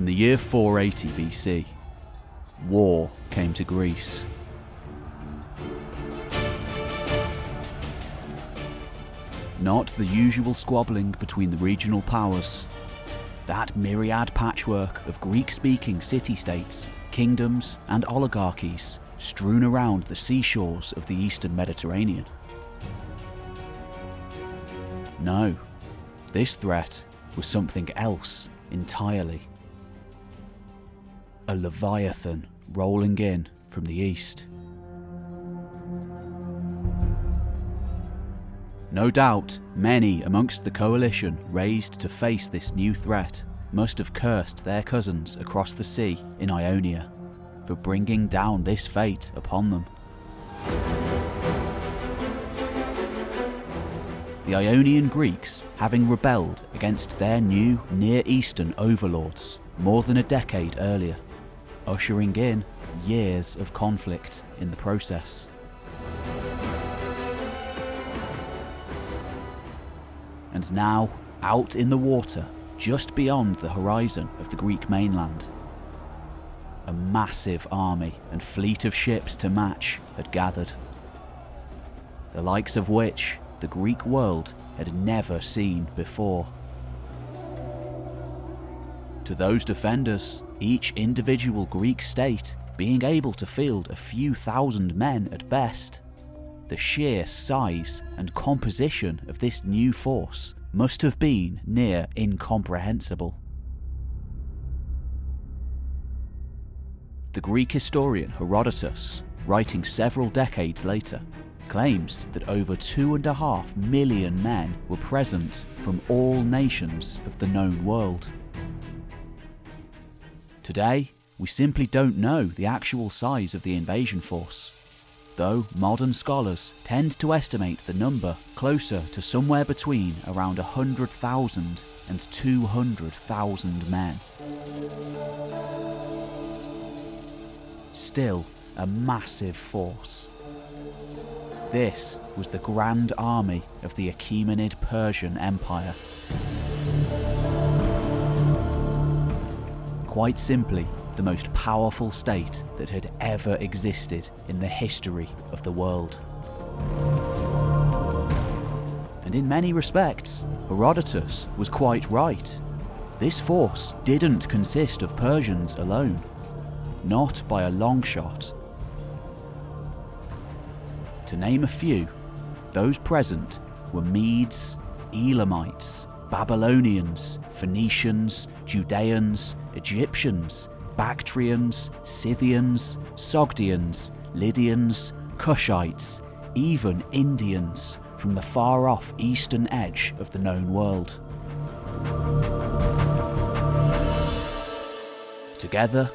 In the year 480 BC, war came to Greece. Not the usual squabbling between the regional powers. That myriad patchwork of Greek speaking city states, kingdoms, and oligarchies strewn around the seashores of the eastern Mediterranean. No, this threat was something else entirely. A leviathan rolling in from the east. No doubt, many amongst the coalition raised to face this new threat must have cursed their cousins across the sea in Ionia for bringing down this fate upon them. The Ionian Greeks having rebelled against their new Near Eastern overlords more than a decade earlier, ushering in years of conflict in the process. And now, out in the water, just beyond the horizon of the Greek mainland, a massive army and fleet of ships to match had gathered. The likes of which the Greek world had never seen before. To those defenders, each individual Greek state being able to field a few thousand men at best, the sheer size and composition of this new force must have been near incomprehensible. The Greek historian Herodotus, writing several decades later, claims that over two and a half million men were present from all nations of the known world. Today, we simply don't know the actual size of the invasion force, though modern scholars tend to estimate the number closer to somewhere between around 100,000 and 200,000 men. Still, a massive force. This was the Grand Army of the Achaemenid Persian Empire. Quite simply, the most powerful state that had ever existed in the history of the world. And in many respects, Herodotus was quite right. This force didn't consist of Persians alone, not by a long shot. To name a few, those present were Medes, Elamites, Babylonians, Phoenicians, Judeans, Egyptians, Bactrians, Scythians, Sogdians, Lydians, Cushites, even Indians from the far off eastern edge of the known world. Together,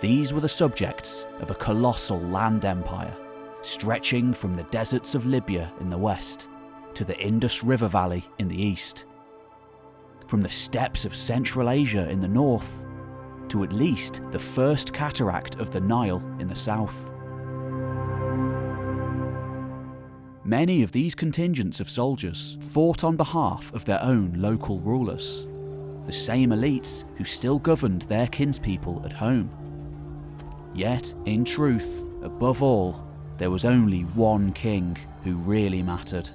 these were the subjects of a colossal land empire stretching from the deserts of Libya in the west to the Indus River Valley in the east. From the steppes of Central Asia in the north to at least the first cataract of the Nile in the south. Many of these contingents of soldiers fought on behalf of their own local rulers, the same elites who still governed their kinspeople at home. Yet, in truth, above all, there was only one king who really mattered.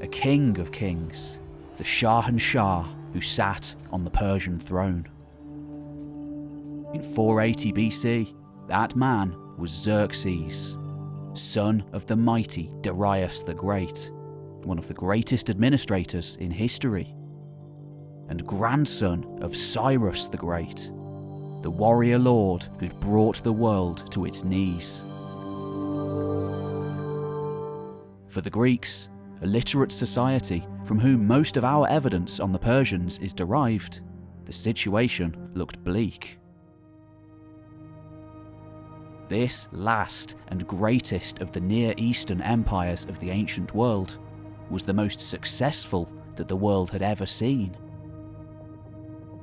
A king of kings, the Shah and Shahanshah who sat on the Persian throne. In 480 BC, that man was Xerxes, son of the mighty Darius the Great, one of the greatest administrators in history, and grandson of Cyrus the Great, the warrior lord who'd brought the world to its knees. For the Greeks, a literate society from whom most of our evidence on the Persians is derived, the situation looked bleak. This last and greatest of the Near Eastern empires of the ancient world was the most successful that the world had ever seen.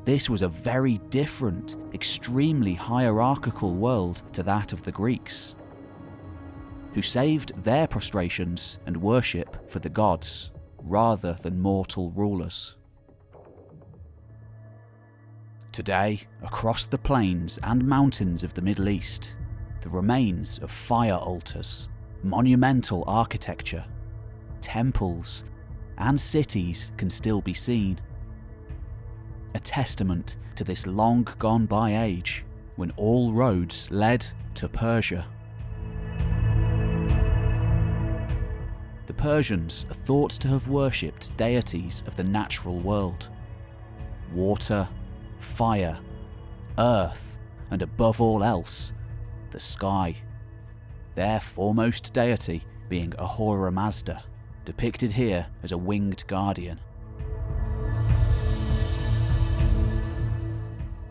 This was a very different, extremely hierarchical world to that of the Greeks who saved their prostrations and worship for the gods rather than mortal rulers. Today, across the plains and mountains of the Middle East, the remains of fire altars, monumental architecture, temples, and cities can still be seen. A testament to this long gone by age when all roads led to Persia. The Persians are thought to have worshipped deities of the natural world water, fire, earth, and above all else, the sky. Their foremost deity being Ahura Mazda, depicted here as a winged guardian.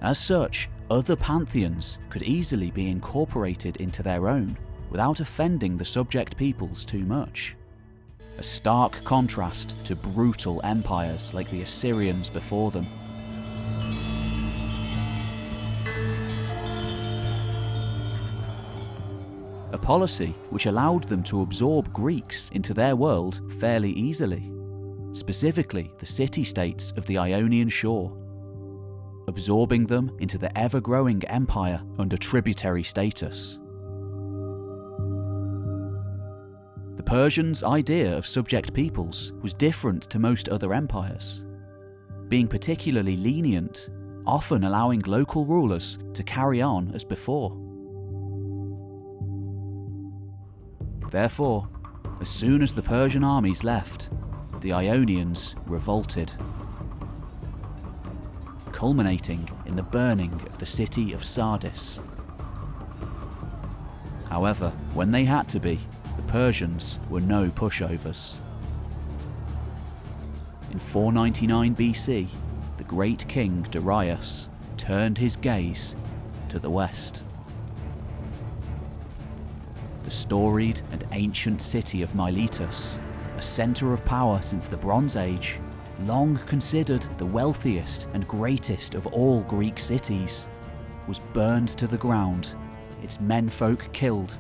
As such, other pantheons could easily be incorporated into their own without offending the subject peoples too much. A stark contrast to brutal empires like the Assyrians before them. A policy which allowed them to absorb Greeks into their world fairly easily, specifically the city-states of the Ionian shore absorbing them into the ever-growing empire under tributary status. Persians' idea of subject peoples was different to most other empires, being particularly lenient, often allowing local rulers to carry on as before. Therefore, as soon as the Persian armies left, the Ionians revolted culminating in the burning of the city of Sardis. However, when they had to be, the Persians were no pushovers. In 499 BC, the great king Darius turned his gaze to the west. The storied and ancient city of Miletus, a centre of power since the Bronze Age, long considered the wealthiest and greatest of all Greek cities, was burned to the ground, its menfolk killed,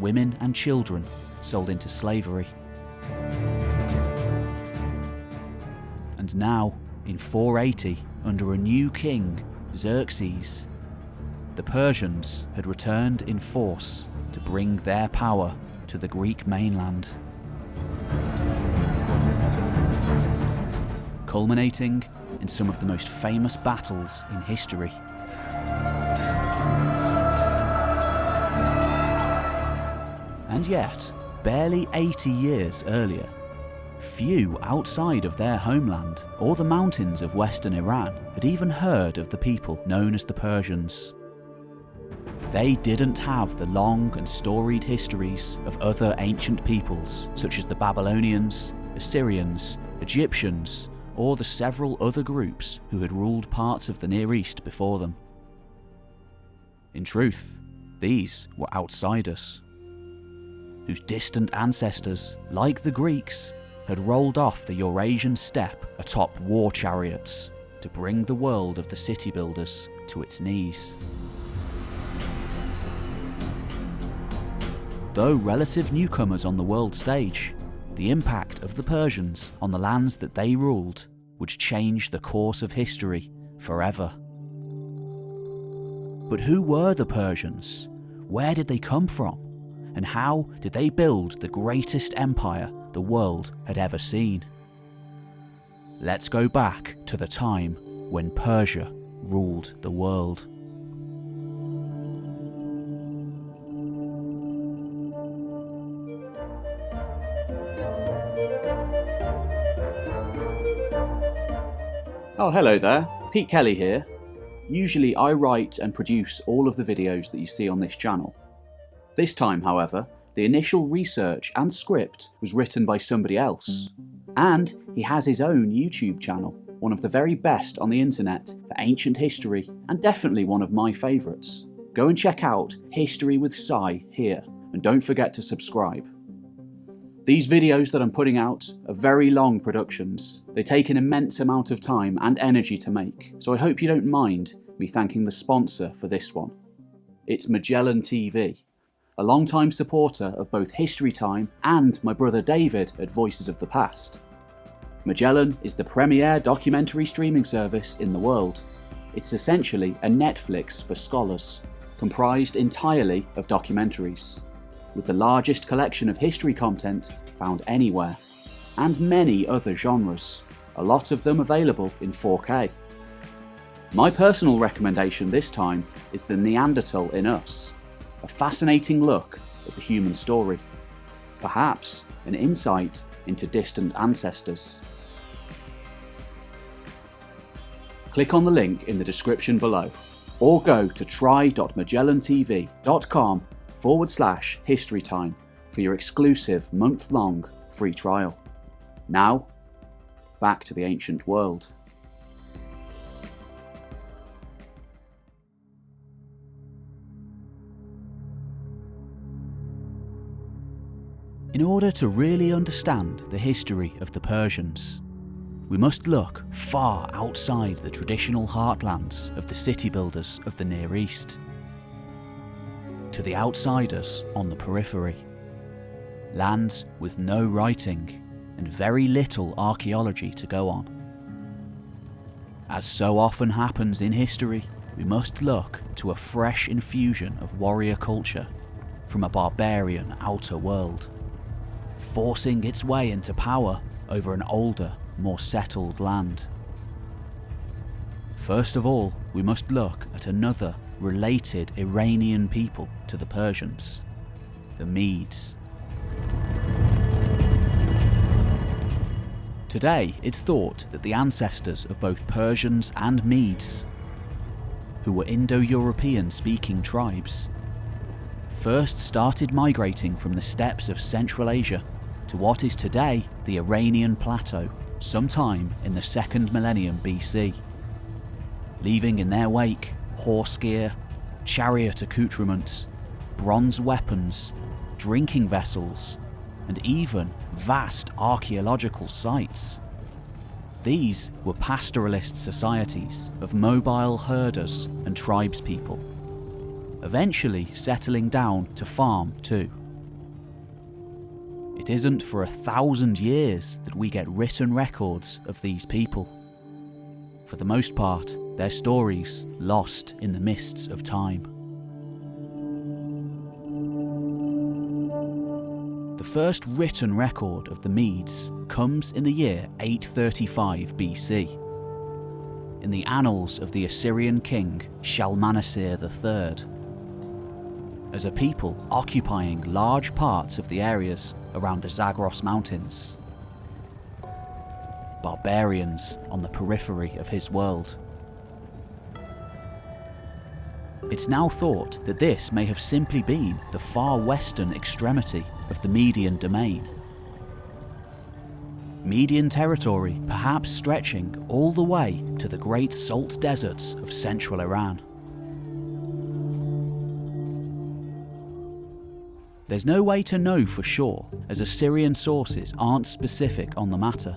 women and children sold into slavery. And now, in 480, under a new king, Xerxes, the Persians had returned in force to bring their power to the Greek mainland. culminating in some of the most famous battles in history. And yet, barely 80 years earlier, few outside of their homeland or the mountains of western Iran had even heard of the people known as the Persians. They didn't have the long and storied histories of other ancient peoples such as the Babylonians, Assyrians, Egyptians, or the several other groups who had ruled parts of the Near East before them. In truth, these were outsiders, whose distant ancestors, like the Greeks, had rolled off the Eurasian steppe atop war chariots to bring the world of the city builders to its knees. Though relative newcomers on the world stage, the impact of the Persians on the lands that they ruled would change the course of history forever. But who were the Persians? Where did they come from? And how did they build the greatest empire the world had ever seen? Let's go back to the time when Persia ruled the world. Oh, hello there. Pete Kelly here. Usually I write and produce all of the videos that you see on this channel. This time, however, the initial research and script was written by somebody else. And he has his own YouTube channel, one of the very best on the internet for ancient history and definitely one of my favourites. Go and check out History with Cy here and don't forget to subscribe. These videos that I'm putting out are very long productions. They take an immense amount of time and energy to make, so I hope you don't mind me thanking the sponsor for this one. It's Magellan TV, a long-time supporter of both History Time and my brother David at Voices of the Past. Magellan is the premier documentary streaming service in the world, It's essentially a Netflix for scholars, comprised entirely of documentaries, with the largest collection of history content found anywhere, and many other genres, a lot of them available in 4K. My personal recommendation this time is The Neanderthal in Us, a fascinating look at the human story, perhaps an insight into distant ancestors. Click on the link in the description below or go to try.magellantv.com forward slash history time for your exclusive month long free trial. Now, back to the ancient world. In order to really understand the history of the Persians, we must look far outside the traditional heartlands of the city builders of the Near East. To the outsiders on the periphery. Lands with no writing and very little archaeology to go on. As so often happens in history, we must look to a fresh infusion of warrior culture from a barbarian outer world forcing its way into power over an older, more settled land. First of all, we must look at another related Iranian people to the Persians, the Medes. Today, it's thought that the ancestors of both Persians and Medes, who were Indo-European speaking tribes, first started migrating from the steppes of Central Asia to what is today the Iranian Plateau sometime in the second millennium BC, leaving in their wake horse gear, chariot accoutrements, bronze weapons, drinking vessels, and even vast archaeological sites. These were pastoralist societies of mobile herders and tribespeople, eventually settling down to farm too. It isn't for a thousand years that we get written records of these people. For the most part, their stories lost in the mists of time. The first written record of the Medes comes in the year 835 BC. In the annals of the Assyrian king Shalmaneser III, as a people occupying large parts of the areas around the Zagros Mountains. Barbarians on the periphery of his world. It's now thought that this may have simply been the far western extremity of the Median domain. Median territory perhaps stretching all the way to the great salt deserts of central Iran. There's no way to know for sure, as Assyrian sources aren't specific on the matter,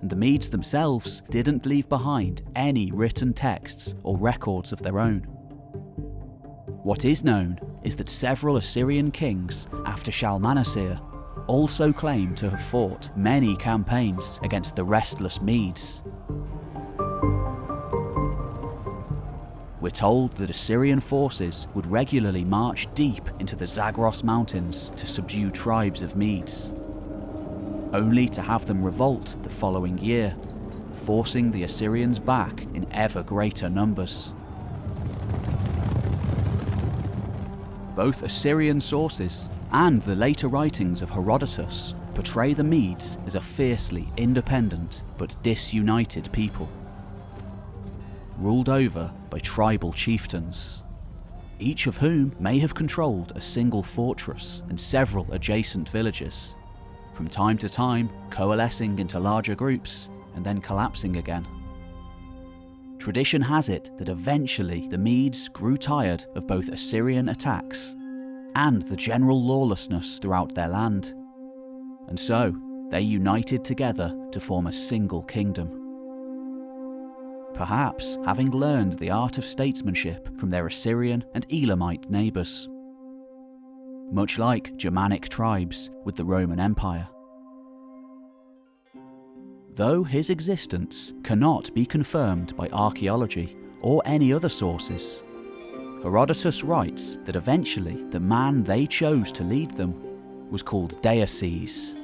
and the Medes themselves didn't leave behind any written texts or records of their own. What is known is that several Assyrian kings after Shalmaneser also claim to have fought many campaigns against the restless Medes, We're told that Assyrian forces would regularly march deep into the Zagros mountains to subdue tribes of Medes, only to have them revolt the following year, forcing the Assyrians back in ever greater numbers. Both Assyrian sources and the later writings of Herodotus portray the Medes as a fiercely independent but disunited people ruled over by tribal chieftains, each of whom may have controlled a single fortress and several adjacent villages, from time to time coalescing into larger groups and then collapsing again. Tradition has it that eventually the Medes grew tired of both Assyrian attacks and the general lawlessness throughout their land, and so they united together to form a single kingdom perhaps having learned the art of statesmanship from their Assyrian and Elamite neighbours. Much like Germanic tribes with the Roman Empire. Though his existence cannot be confirmed by archaeology or any other sources. Herodotus writes that eventually the man they chose to lead them was called Deioces.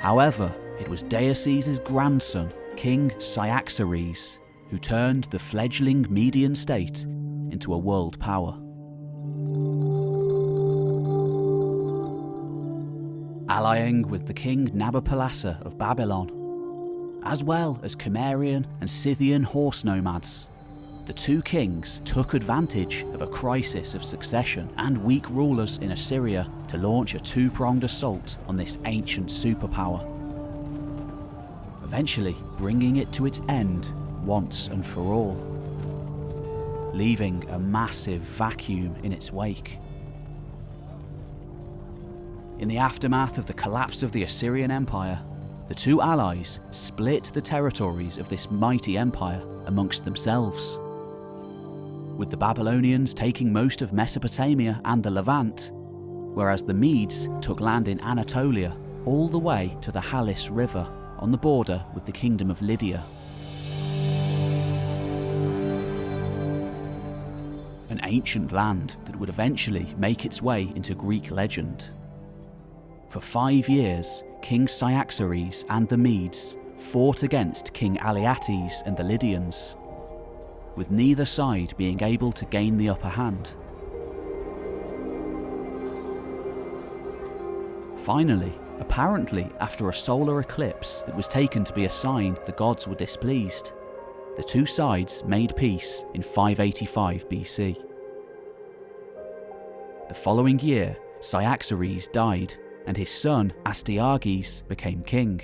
However, it was Deioces' grandson, King Cyaxares, who turned the fledgling Median state into a world power. Allying with the king Nabopolassar of Babylon, as well as Cimmerian and Scythian horse nomads, the two kings took advantage of a crisis of succession and weak rulers in Assyria to launch a two pronged assault on this ancient superpower. Eventually, bringing it to its end once and for all, leaving a massive vacuum in its wake. In the aftermath of the collapse of the Assyrian Empire, the two allies split the territories of this mighty empire amongst themselves. With the Babylonians taking most of Mesopotamia and the Levant, whereas the Medes took land in Anatolia all the way to the Halys River on the border with the Kingdom of Lydia. An ancient land that would eventually make its way into Greek legend. For five years, King Cyaxares and the Medes fought against King Alyattes and the Lydians, with neither side being able to gain the upper hand. Finally, apparently after a solar eclipse that was taken to be a sign the gods were displeased, the two sides made peace in 585 BC. The following year, Cyaxares died and his son Astyages became king.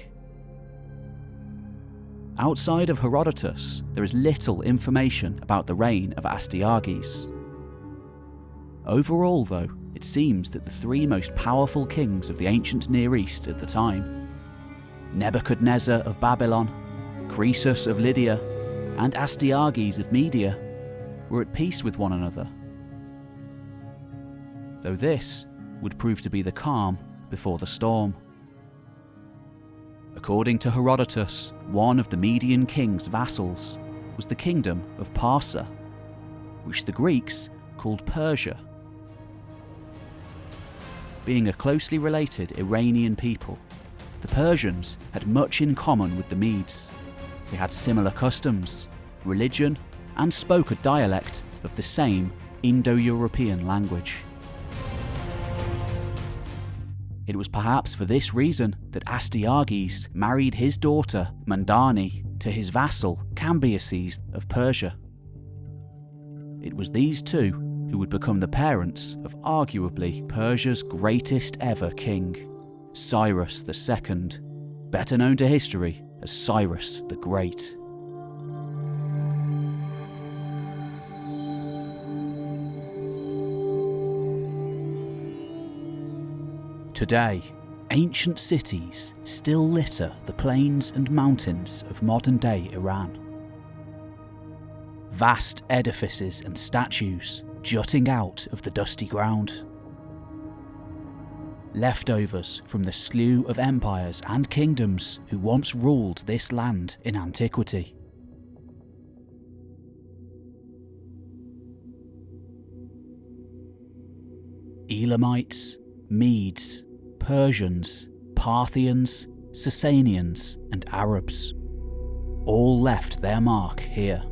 Outside of Herodotus, there is little information about the reign of Astyages. Overall, though, it seems that the three most powerful kings of the ancient Near East at the time Nebuchadnezzar of Babylon, Croesus of Lydia, and Astyages of Media were at peace with one another. Though this would prove to be the calm before the storm. According to Herodotus, one of the Median king's vassals was the kingdom of Parsa, which the Greeks called Persia. Being a closely related Iranian people, the Persians had much in common with the Medes. They had similar customs, religion, and spoke a dialect of the same Indo European language. It was perhaps for this reason that Astyages married his daughter, Mandane, to his vassal, Cambyses of Persia. It was these two who would become the parents of arguably Persia's greatest ever king, Cyrus II, better known to history as Cyrus the Great. Today, ancient cities still litter the plains and mountains of modern day Iran. Vast edifices and statues jutting out of the dusty ground. Leftovers from the slew of empires and kingdoms who once ruled this land in antiquity. Elamites, Medes, Persians, Parthians, Sasanians, and Arabs. All left their mark here.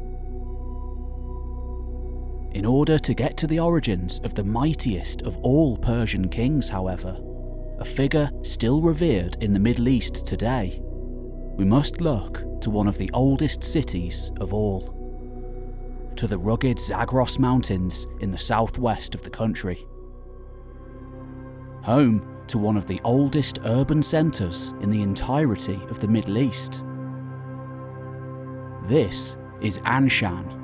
In order to get to the origins of the mightiest of all Persian kings, however, a figure still revered in the Middle East today, we must look to one of the oldest cities of all. To the rugged Zagros Mountains in the southwest of the country. Home to one of the oldest urban centres in the entirety of the Middle East. This is Anshan,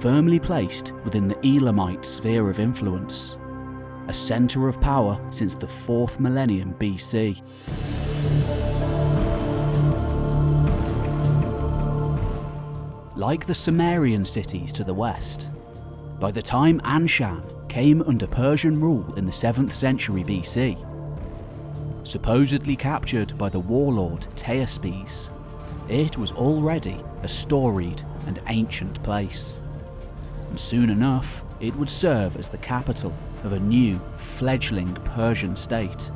firmly placed within the Elamite sphere of influence, a centre of power since the 4th millennium BC. Like the Sumerian cities to the west, by the time Anshan came under Persian rule in the 7th century BC, supposedly captured by the warlord Teispes. it was already a storied and ancient place. And soon enough, it would serve as the capital of a new, fledgling Persian state.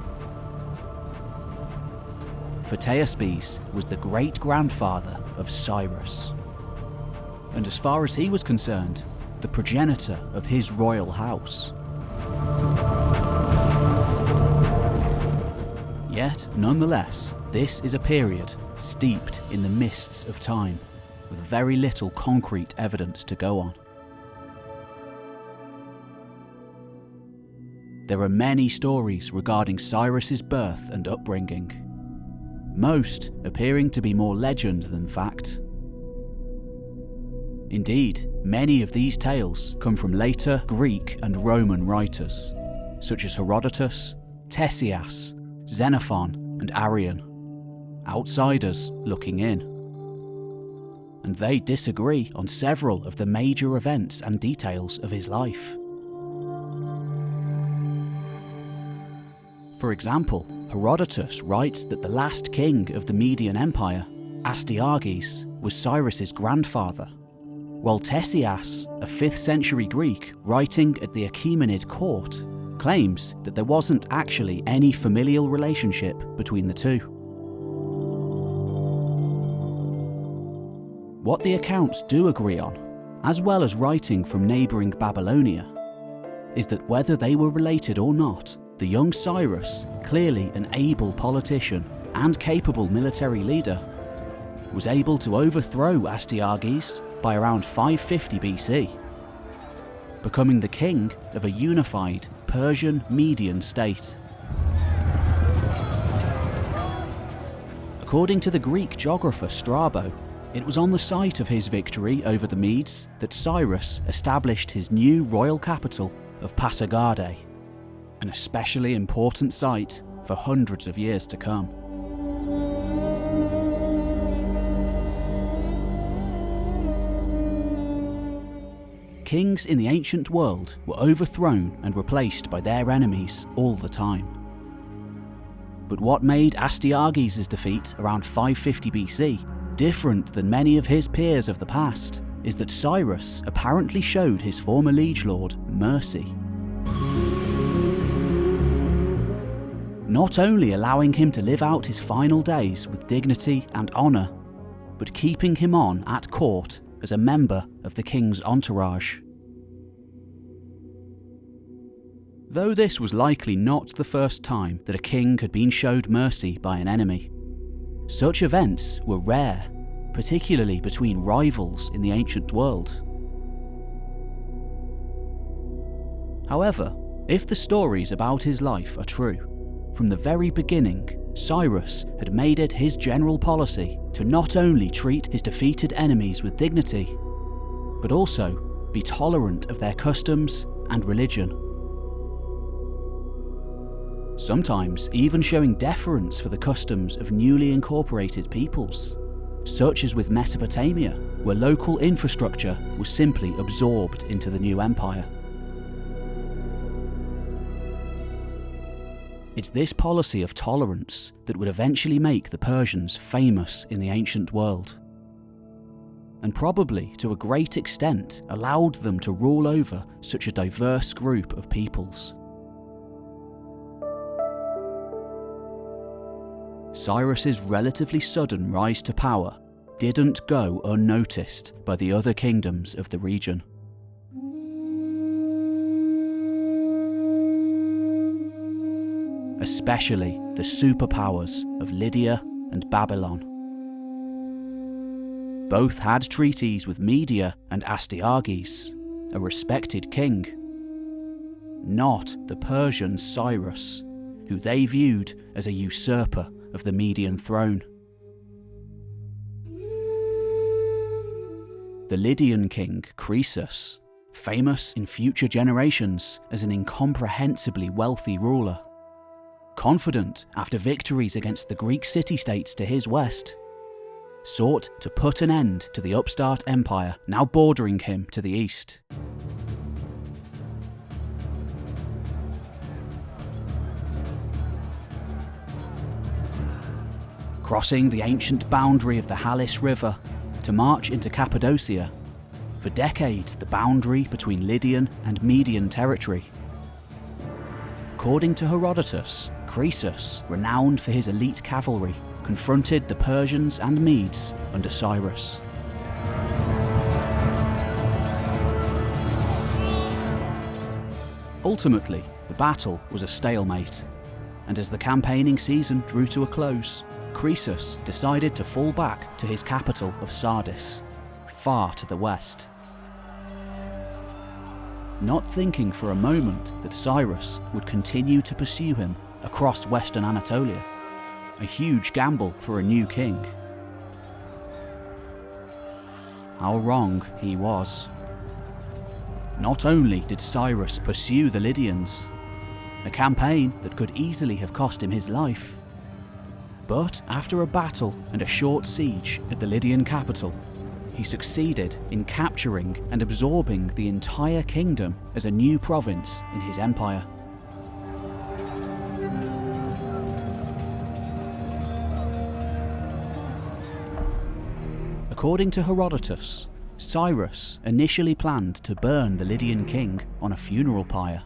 Photiaspes was the great grandfather of Cyrus. And as far as he was concerned, the progenitor of his royal house. Yet, nonetheless, this is a period steeped in the mists of time, with very little concrete evidence to go on. There are many stories regarding Cyrus's birth and upbringing, most appearing to be more legend than fact. Indeed, many of these tales come from later Greek and Roman writers, such as Herodotus, Ctesias, Xenophon, and Arrian, outsiders looking in. And they disagree on several of the major events and details of his life. For example, Herodotus writes that the last king of the Median Empire, Astyages, was Cyrus's grandfather, while Ctesias, a 5th century Greek writing at the Achaemenid court, claims that there wasn't actually any familial relationship between the two. What the accounts do agree on, as well as writing from neighbouring Babylonia, is that whether they were related or not, the young Cyrus, clearly an able politician and capable military leader, was able to overthrow Astyages by around 550 BC, becoming the king of a unified Persian Median state. According to the Greek geographer Strabo, it was on the site of his victory over the Medes that Cyrus established his new royal capital of Pasargadae, an especially important site for hundreds of years to come. Kings in the ancient world were overthrown and replaced by their enemies all the time. But what made Astyages' defeat around 550 BC different than many of his peers of the past is that Cyrus apparently showed his former liege lord mercy. Not only allowing him to live out his final days with dignity and honour, but keeping him on at court as a member of the king's entourage. Though this was likely not the first time that a king had been showed mercy by an enemy, such events were rare, particularly between rivals in the ancient world. However, if the stories about his life are true, from the very beginning, Cyrus had made it his general policy to not only treat his defeated enemies with dignity, but also be tolerant of their customs and religion. Sometimes even showing deference for the customs of newly incorporated peoples, such as with Mesopotamia, where local infrastructure was simply absorbed into the new empire. It's this policy of tolerance that would eventually make the Persians famous in the ancient world. And probably, to a great extent, allowed them to rule over such a diverse group of peoples. Cyrus's relatively sudden rise to power didn't go unnoticed by the other kingdoms of the region. Especially the superpowers of Lydia and Babylon. Both had treaties with Media and Astyages, a respected king. Not the Persian Cyrus, who they viewed as a usurper of the Median throne. The Lydian king, Croesus, famous in future generations as an incomprehensibly wealthy ruler, confident after victories against the Greek city-states to his west, sought to put an end to the upstart empire now bordering him to the east. crossing the ancient boundary of the Halys River to march into Cappadocia, for decades the boundary between Lydian and Median territory. According to Herodotus, Croesus, renowned for his elite cavalry, confronted the Persians and Medes under Cyrus. Ultimately, the battle was a stalemate, and as the campaigning season drew to a close, Croesus decided to fall back to his capital of Sardis, far to the west. Not thinking for a moment that Cyrus would continue to pursue him across western Anatolia, a huge gamble for a new king. How wrong he was. Not only did Cyrus pursue the Lydians, a campaign that could easily have cost him his life, but after a battle and a short siege at the Lydian capital, he succeeded in capturing and absorbing the entire kingdom as a new province in his empire. According to Herodotus, Cyrus initially planned to burn the Lydian king on a funeral pyre.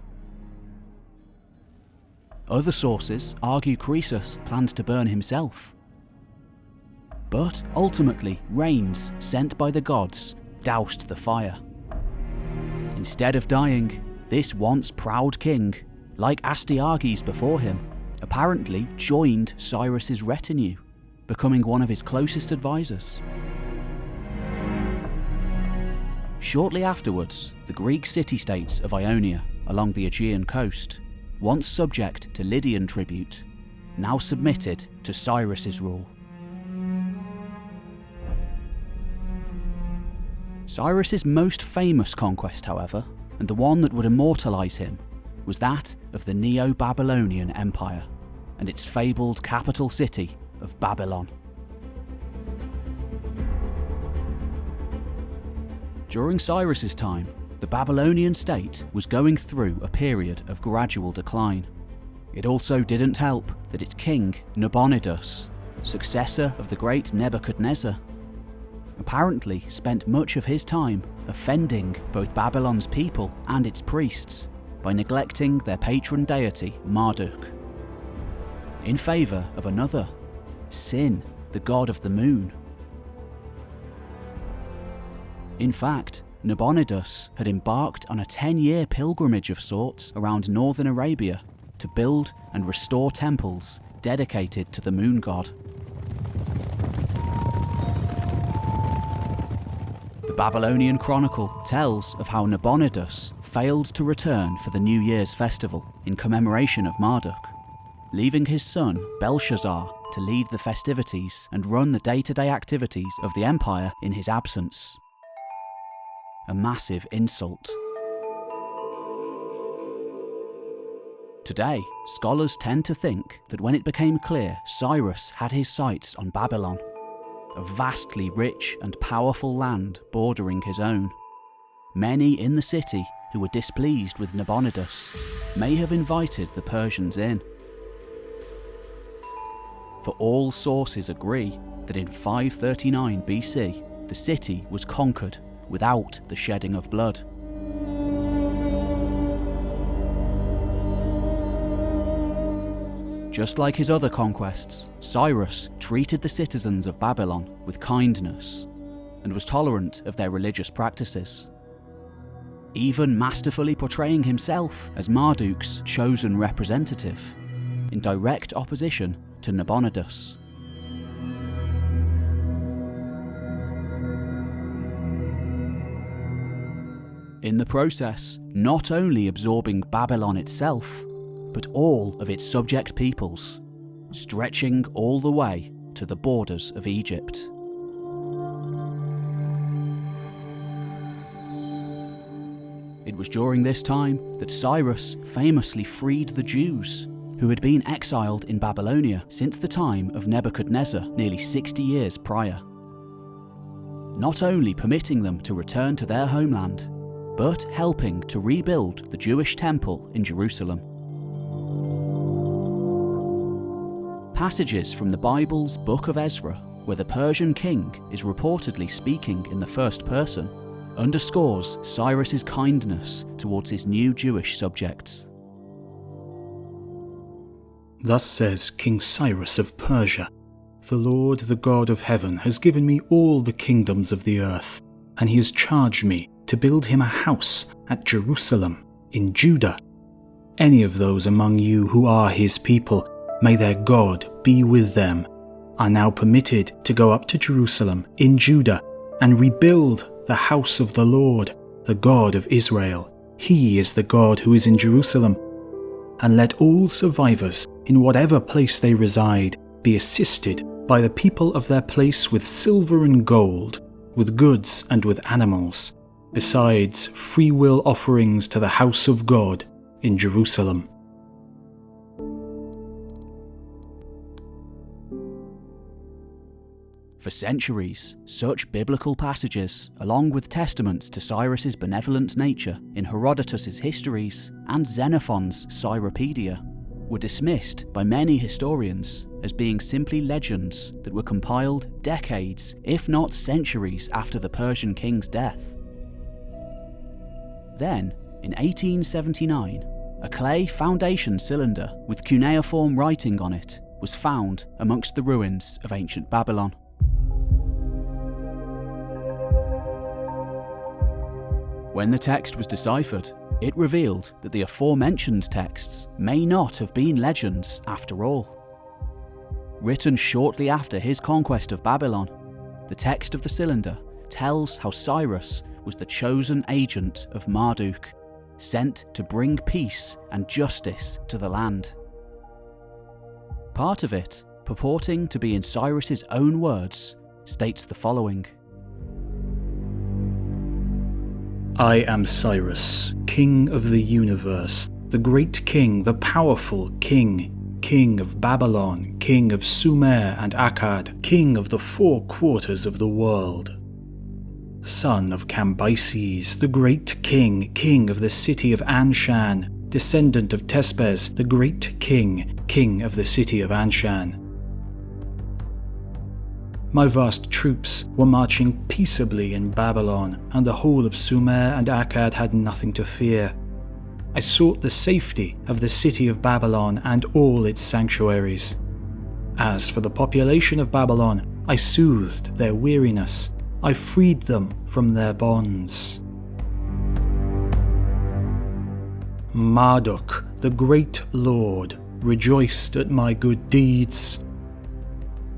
Other sources argue Croesus planned to burn himself. But ultimately, rains sent by the gods doused the fire. Instead of dying, this once proud king, like Astyages before him, apparently joined Cyrus's retinue, becoming one of his closest advisors. Shortly afterwards, the Greek city-states of Ionia along the Aegean coast, once subject to Lydian tribute, now submitted to Cyrus's rule. Cyrus's most famous conquest, however, and the one that would immortalise him, was that of the Neo-Babylonian Empire and its fabled capital city of Babylon. During Cyrus's time, the Babylonian state was going through a period of gradual decline. It also didn't help that its king, Nabonidus, successor of the great Nebuchadnezzar, apparently spent much of his time offending both Babylon's people and its priests by neglecting their patron deity, Marduk, in favour of another, Sin, the god of the moon. In fact, Nabonidus had embarked on a 10 year pilgrimage of sorts around northern Arabia to build and restore temples dedicated to the moon god. The Babylonian Chronicle tells of how Nabonidus failed to return for the New Year's festival in commemoration of Marduk, leaving his son Belshazzar to lead the festivities and run the day to day activities of the empire in his absence a massive insult. Today, scholars tend to think that when it became clear Cyrus had his sights on Babylon, a vastly rich and powerful land bordering his own, many in the city who were displeased with Nabonidus may have invited the Persians in. For all sources agree that in 539 BC, the city was conquered without the shedding of blood. Just like his other conquests, Cyrus treated the citizens of Babylon with kindness and was tolerant of their religious practices. Even masterfully portraying himself as Marduk's chosen representative, in direct opposition to Nabonidus. In the process not only absorbing Babylon itself, but all of its subject peoples, stretching all the way to the borders of Egypt. It was during this time that Cyrus famously freed the Jews, who had been exiled in Babylonia since the time of Nebuchadnezzar nearly 60 years prior. Not only permitting them to return to their homeland, but helping to rebuild the Jewish temple in Jerusalem. Passages from the Bible's Book of Ezra, where the Persian king is reportedly speaking in the first person, underscores Cyrus's kindness towards his new Jewish subjects. Thus says King Cyrus of Persia The Lord, the God of heaven, has given me all the kingdoms of the earth, and he has charged me to build him a house at Jerusalem, in Judah. Any of those among you who are his people, may their God be with them, are now permitted to go up to Jerusalem, in Judah, and rebuild the house of the Lord, the God of Israel. He is the God who is in Jerusalem. And let all survivors in whatever place they reside, be assisted by the people of their place with silver and gold, with goods and with animals, besides free will offerings to the house of God in Jerusalem. For centuries, such biblical passages, along with testaments to Cyrus's benevolent nature in Herodotus's histories and Xenophon's Cyropedia, were dismissed by many historians as being simply legends that were compiled decades, if not centuries, after the Persian king's death. Then, in 1879, a clay foundation cylinder with cuneiform writing on it was found amongst the ruins of ancient Babylon. When the text was deciphered, it revealed that the aforementioned texts may not have been legends after all. Written shortly after his conquest of Babylon, the text of the cylinder tells how Cyrus was the chosen agent of Marduk, sent to bring peace and justice to the land. Part of it, purporting to be in Cyrus's own words, states the following. I am Cyrus, king of the universe, the great king, the powerful king, king of Babylon, king of Sumer and Akkad, king of the four quarters of the world. Son of Cambyses, the great king, king of the city of Anshan, descendant of Teispes, the great king, king of the city of Anshan. My vast troops were marching peaceably in Babylon, and the whole of Sumer and Akkad had nothing to fear. I sought the safety of the city of Babylon and all its sanctuaries. As for the population of Babylon, I soothed their weariness. I freed them from their bonds. Marduk, the great lord, rejoiced at my good deeds.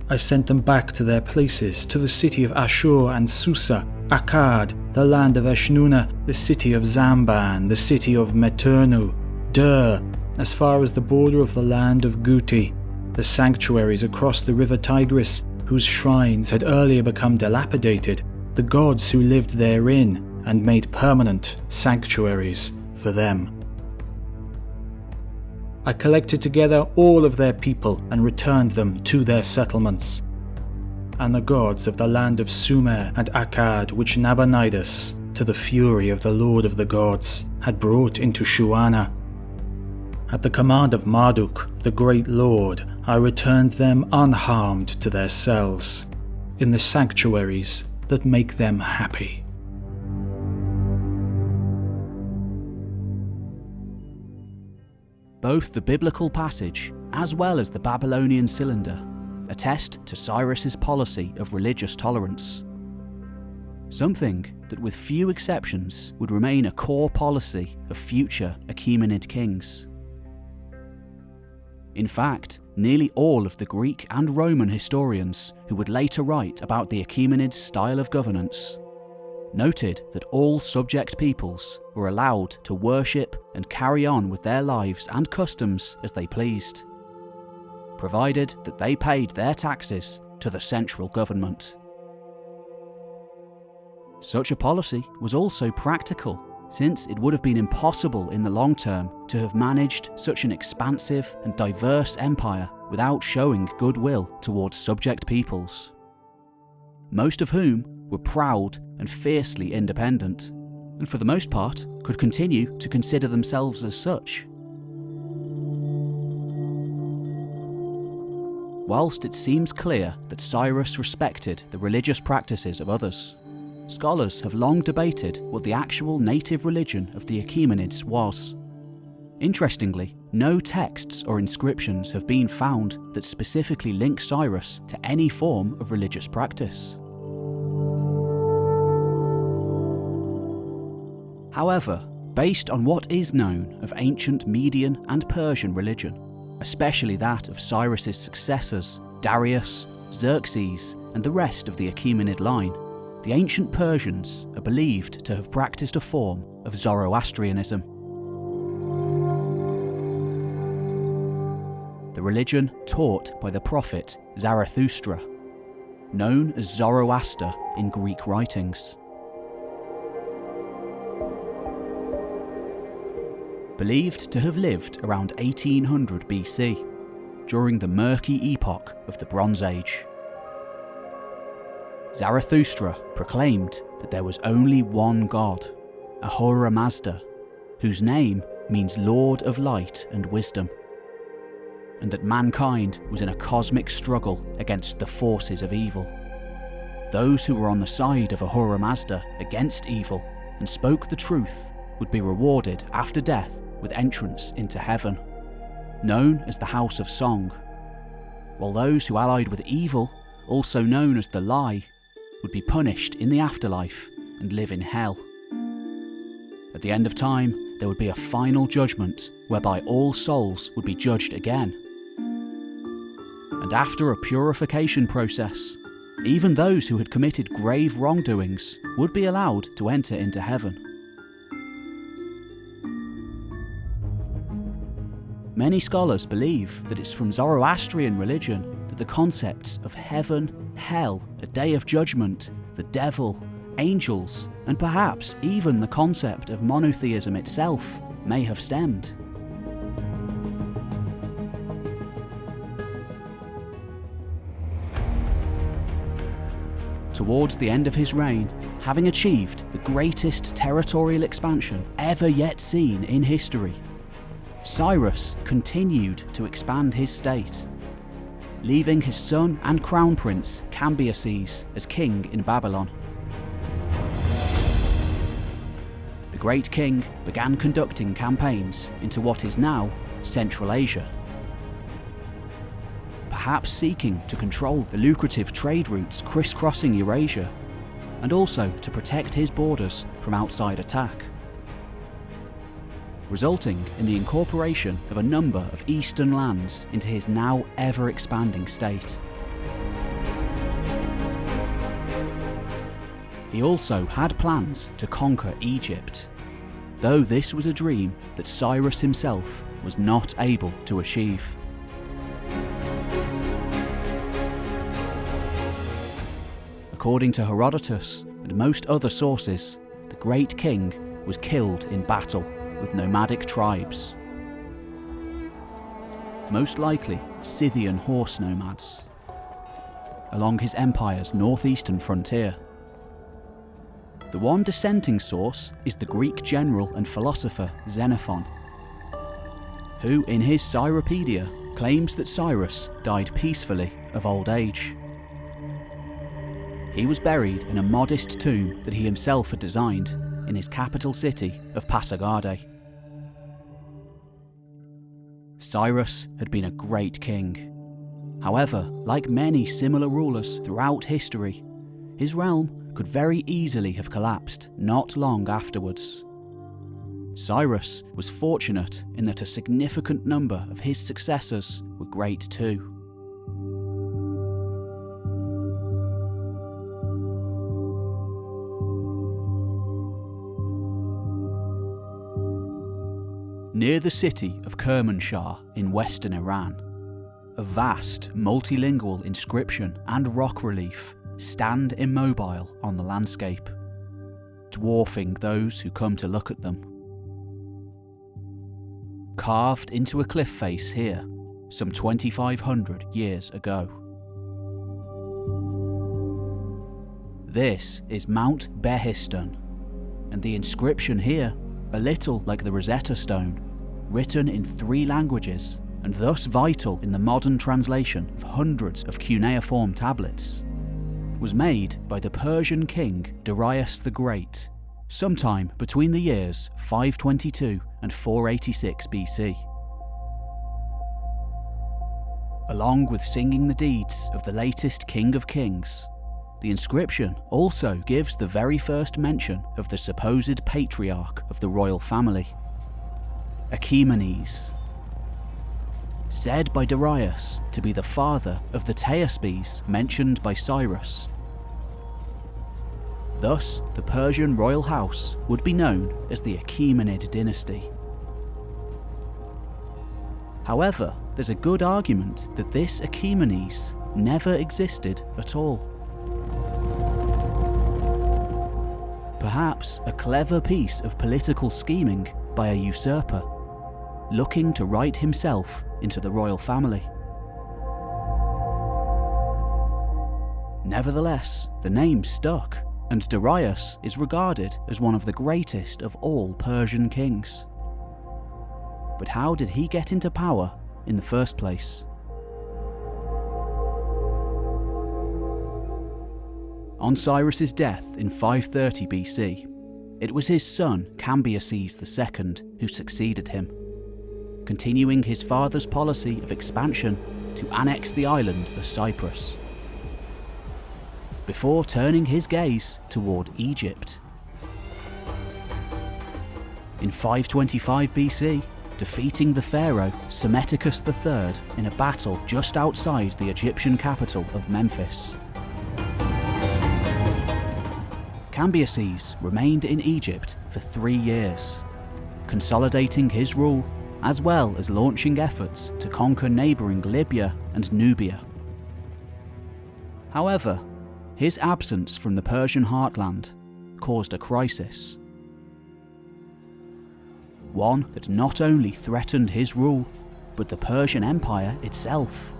I sent them back to their places, to the city of Ashur and Susa, Akkad, the land of Eshnunna, the city of Zamban, the city of Meternu, Dur, as far as the border of the land of Guti, the sanctuaries across the river Tigris, whose shrines had earlier become dilapidated, the gods who lived therein and made permanent sanctuaries for them. I collected together all of their people and returned them to their settlements. And the gods of the land of Sumer and Akkad, which Nabonidus, to the fury of the Lord of the gods, had brought into Shuana. At the command of Marduk, the great lord, I returned them unharmed to their cells, in the sanctuaries that make them happy. Both the biblical passage as well as the Babylonian cylinder attest to Cyrus's policy of religious tolerance. Something that with few exceptions would remain a core policy of future Achaemenid kings. In fact, nearly all of the Greek and Roman historians who would later write about the Achaemenids' style of governance noted that all subject peoples were allowed to worship and carry on with their lives and customs as they pleased, provided that they paid their taxes to the central government. Such a policy was also practical, since it would have been impossible in the long term to have managed such an expansive and diverse empire without showing goodwill towards subject peoples, most of whom were proud and fiercely independent, and for the most part could continue to consider themselves as such. whilst it seems clear that Cyrus respected the religious practices of others, scholars have long debated what the actual native religion of the Achaemenids was. Interestingly, no texts or inscriptions have been found that specifically link Cyrus to any form of religious practice. However, based on what is known of ancient Median and Persian religion, especially that of Cyrus's successors, Darius, Xerxes, and the rest of the Achaemenid line, the ancient Persians are believed to have practiced a form of Zoroastrianism. The religion taught by the prophet Zarathustra, known as Zoroaster in Greek writings. believed to have lived around 1800 BC, during the murky epoch of the Bronze Age. Zarathustra proclaimed that there was only one God, Ahura Mazda, whose name means Lord of Light and Wisdom, and that mankind was in a cosmic struggle against the forces of evil. Those who were on the side of Ahura Mazda against evil and spoke the truth would be rewarded after death with entrance into heaven, known as the House of Song, while those who allied with evil, also known as the Lie, would be punished in the afterlife and live in hell. At the end of time, there would be a final judgment whereby all souls would be judged again. And after a purification process, even those who had committed grave wrongdoings would be allowed to enter into heaven. Many scholars believe that it's from Zoroastrian religion that the concepts of heaven, hell, a day of judgment, the devil, angels, and perhaps even the concept of monotheism itself may have stemmed. Towards the end of his reign, having achieved the greatest territorial expansion ever yet seen in history, Cyrus continued to expand his state, leaving his son and crown prince Cambyses as king in Babylon. The great king began conducting campaigns into what is now Central Asia, perhaps seeking to control the lucrative trade routes crisscrossing Eurasia, and also to protect his borders from outside attack resulting in the incorporation of a number of eastern lands into his now ever expanding state. He also had plans to conquer Egypt, though this was a dream that Cyrus himself was not able to achieve. According to Herodotus and most other sources, the great king was killed in battle with nomadic tribes. Most likely Scythian horse nomads, along his empire's northeastern frontier. The one dissenting source is the Greek general and philosopher Xenophon, who in his Cyropedia claims that Cyrus died peacefully of old age. He was buried in a modest tomb that he himself had designed in his capital city of Pasargadae. Cyrus had been a great king. However, like many similar rulers throughout history, his realm could very easily have collapsed not long afterwards. Cyrus was fortunate in that a significant number of his successors were great too. Near the city of Kermanshah in western Iran. A vast multilingual inscription and rock relief stand immobile on the landscape, dwarfing those who come to look at them. Carved into a cliff face here, some 2500 years ago. This is Mount Behistun, and the inscription here a little like the Rosetta Stone, written in three languages and thus vital in the modern translation of hundreds of cuneiform tablets, was made by the Persian king Darius the Great, sometime between the years 522 and 486 BC. Along with singing the deeds of the latest King of Kings, the inscription also gives the very first mention of the supposed patriarch of the royal family, Achaemenes. Said by Darius to be the father of the Teispes mentioned by Cyrus. Thus, the Persian royal house would be known as the Achaemenid dynasty. However, there's a good argument that this Achaemenes never existed at all. Perhaps a clever piece of political scheming by a usurper, looking to write himself into the royal family. Nevertheless, the name stuck, and Darius is regarded as one of the greatest of all Persian kings. But how did he get into power in the first place? On Cyrus's death in 530 BC, it was his son Cambyses II who succeeded him, continuing his father's policy of expansion to annex the island of Cyprus, before turning his gaze toward Egypt. In 525 BC, defeating the pharaoh Psammetichus III in a battle just outside the Egyptian capital of Memphis. Cambyses remained in Egypt for three years, consolidating his rule as well as launching efforts to conquer neighbouring Libya and Nubia. However, his absence from the Persian heartland caused a crisis. One that not only threatened his rule, but the Persian Empire itself.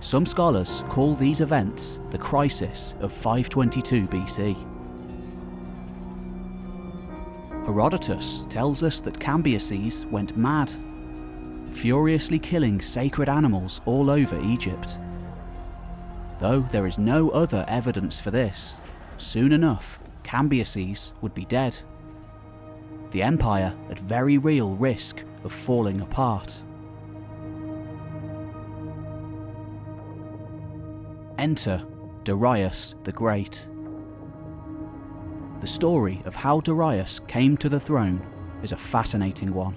Some scholars call these events the crisis of 522 BC. Herodotus tells us that Cambyses went mad, furiously killing sacred animals all over Egypt. Though there is no other evidence for this, soon enough Cambyses would be dead. The empire at very real risk of falling apart. Enter Darius the Great. The story of how Darius came to the throne is a fascinating one.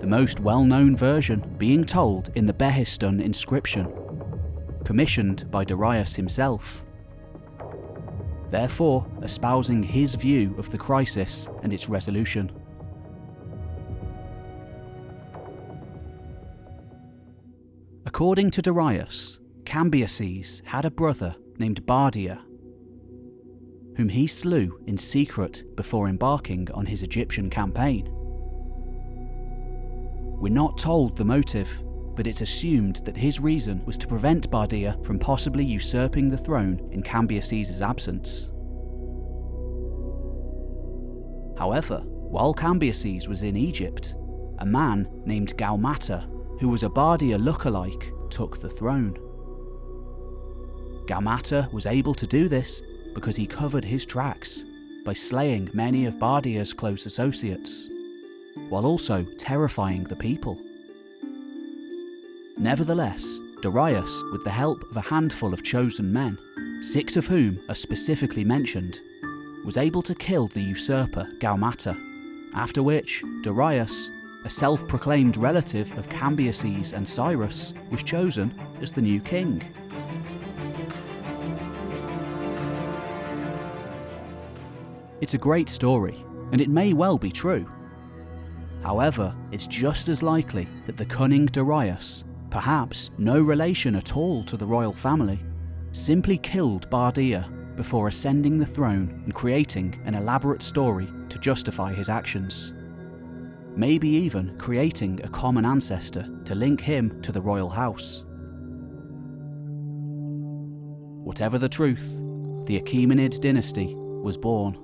The most well-known version being told in the Behistun inscription, commissioned by Darius himself. Therefore, espousing his view of the crisis and its resolution. According to Darius, Cambyses had a brother named Bardia, whom he slew in secret before embarking on his Egyptian campaign. We're not told the motive, but it's assumed that his reason was to prevent Bardia from possibly usurping the throne in Cambyses' absence. However, while Cambyses was in Egypt, a man named Gaumata, who was a Bardia lookalike, took the throne. Gaumata was able to do this because he covered his tracks by slaying many of Bardia's close associates, while also terrifying the people. Nevertheless, Darius, with the help of a handful of chosen men, six of whom are specifically mentioned, was able to kill the usurper Gaumata, after which Darius, a self-proclaimed relative of Cambyses and Cyrus, was chosen as the new king. It's a great story, and it may well be true. However, it's just as likely that the cunning Darius, perhaps no relation at all to the royal family, simply killed Bardia before ascending the throne and creating an elaborate story to justify his actions. Maybe even creating a common ancestor to link him to the royal house. Whatever the truth, the Achaemenid dynasty was born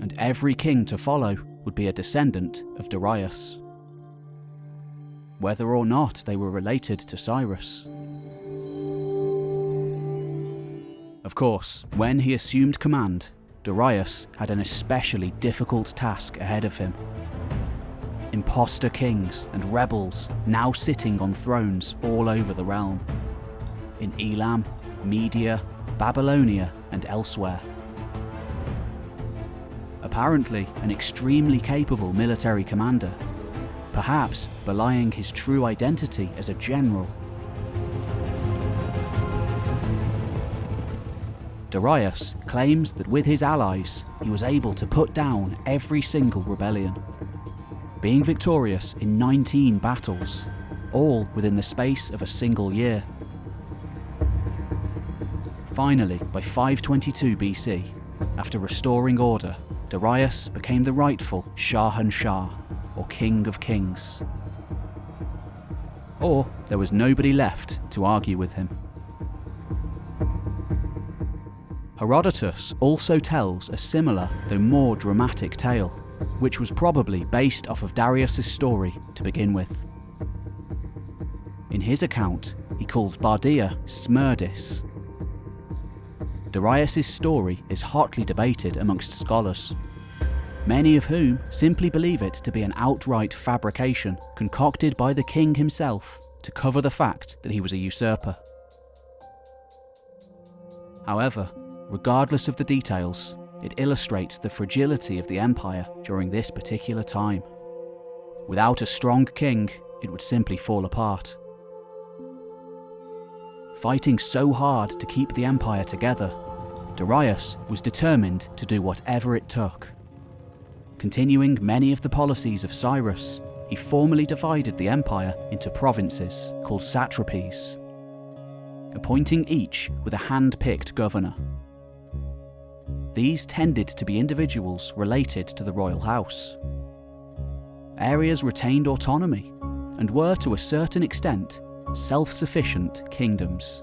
and every king to follow would be a descendant of Darius. whether or not they were related to Cyrus. Of course, when he assumed command, Darius had an especially difficult task ahead of him. Imposter kings and rebels now sitting on thrones all over the realm. In Elam, Media, Babylonia, and elsewhere. Apparently, an extremely capable military commander, perhaps belying his true identity as a general. Darius claims that with his allies, he was able to put down every single rebellion, being victorious in 19 battles, all within the space of a single year. Finally, by 522 BC, after restoring order, Darius became the rightful Shahanshah, or King of Kings. Or there was nobody left to argue with him. Herodotus also tells a similar, though more dramatic tale, which was probably based off of Darius' story to begin with. In his account, he calls Bardia Smerdis. Darius' story is hotly debated amongst scholars, many of whom simply believe it to be an outright fabrication concocted by the king himself to cover the fact that he was a usurper. However, regardless of the details, it illustrates the fragility of the empire during this particular time. Without a strong king, it would simply fall apart. Fighting so hard to keep the empire together, Darius was determined to do whatever it took. Continuing many of the policies of Cyrus, he formally divided the empire into provinces called satrapies, appointing each with a hand picked governor. These tended to be individuals related to the royal house. Areas retained autonomy and were to a certain extent self sufficient kingdoms.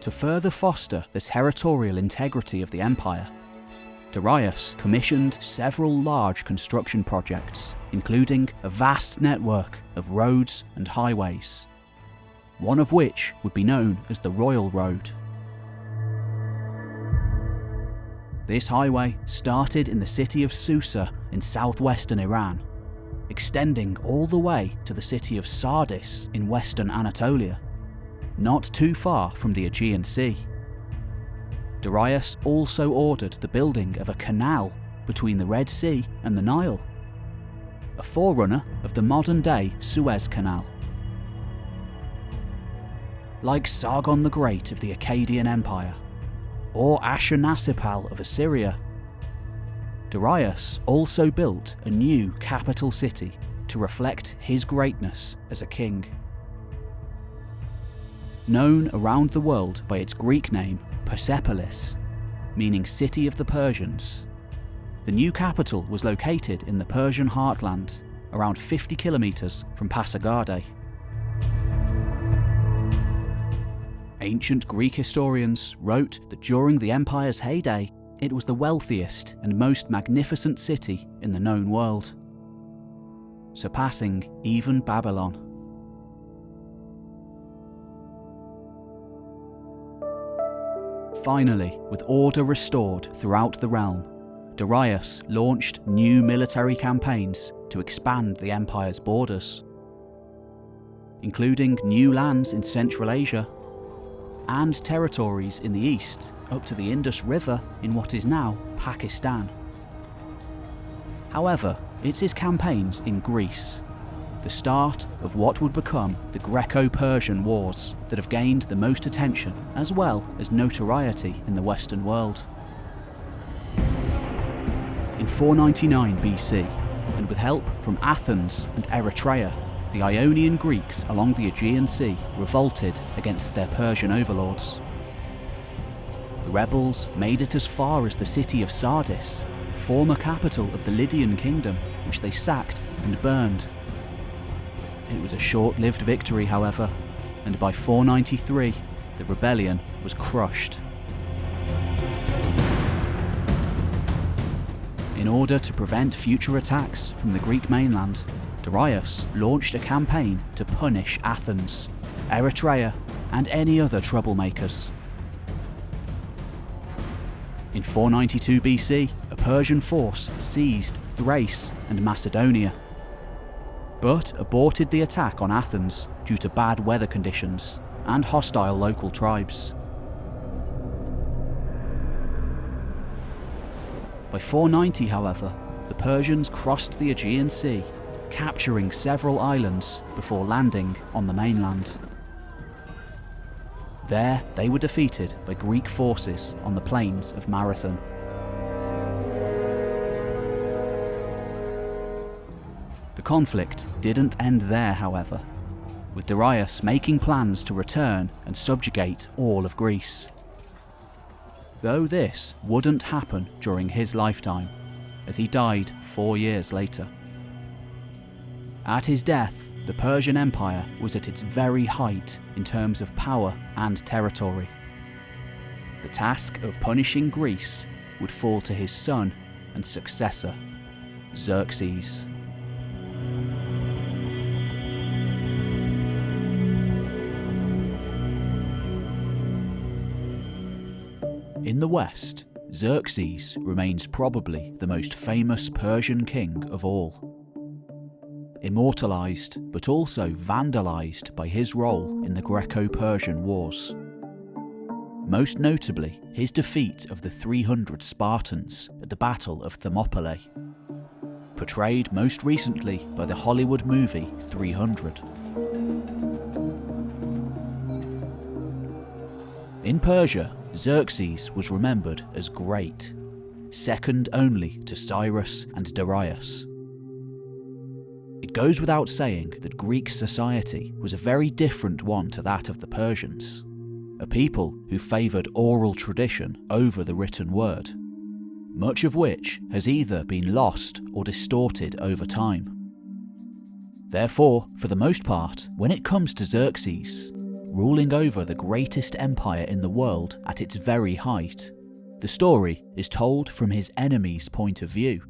To further foster the territorial integrity of the empire, Darius commissioned several large construction projects, including a vast network of roads and highways one of which would be known as the Royal Road. This highway started in the city of Susa in southwestern Iran, extending all the way to the city of Sardis in western Anatolia, not too far from the Aegean Sea. Darius also ordered the building of a canal between the Red Sea and the Nile, a forerunner of the modern day Suez Canal like Sargon the Great of the Akkadian Empire, or Ashurnasirpal of Assyria. Darius also built a new capital city to reflect his greatness as a king. Known around the world by its Greek name Persepolis, meaning City of the Persians, the new capital was located in the Persian heartland, around 50 kilometres from Pasargadae. Ancient Greek historians wrote that during the empire's heyday, it was the wealthiest and most magnificent city in the known world, surpassing even Babylon. Finally, with order restored throughout the realm, Darius launched new military campaigns to expand the empire's borders, including new lands in Central Asia and territories in the east up to the Indus River in what is now Pakistan. However, it's his campaigns in Greece, the start of what would become the Greco Persian Wars, that have gained the most attention as well as notoriety in the Western world. In 499 BC, and with help from Athens and Eretria, the Ionian Greeks along the Aegean Sea revolted against their Persian overlords. The rebels made it as far as the city of Sardis, former capital of the Lydian kingdom, which they sacked and burned. It was a short-lived victory, however, and by 493, the rebellion was crushed. In order to prevent future attacks from the Greek mainland, Darius launched a campaign to punish Athens, Eretria, and any other troublemakers. In 492 BC, a Persian force seized Thrace and Macedonia, but aborted the attack on Athens due to bad weather conditions and hostile local tribes. By 490, however, the Persians crossed the Aegean Sea, capturing several islands before landing on the mainland. There, they were defeated by Greek forces on the plains of Marathon. The conflict didn't end there, however, with Darius making plans to return and subjugate all of Greece. Though this wouldn't happen during his lifetime, as he died four years later. At his death, the Persian Empire was at its very height in terms of power and territory. The task of punishing Greece would fall to his son and successor, Xerxes. In the West, Xerxes remains probably the most famous Persian king of all. Immortalised, but also vandalised by his role in the Greco Persian Wars. Most notably, his defeat of the 300 Spartans at the Battle of Thermopylae, portrayed most recently by the Hollywood movie 300. In Persia, Xerxes was remembered as great, second only to Cyrus and Darius. It goes without saying that Greek society was a very different one to that of the Persians, a people who favoured oral tradition over the written word, much of which has either been lost or distorted over time. Therefore, for the most part, when it comes to Xerxes, ruling over the greatest empire in the world at its very height. The story is told from his enemy's point of view.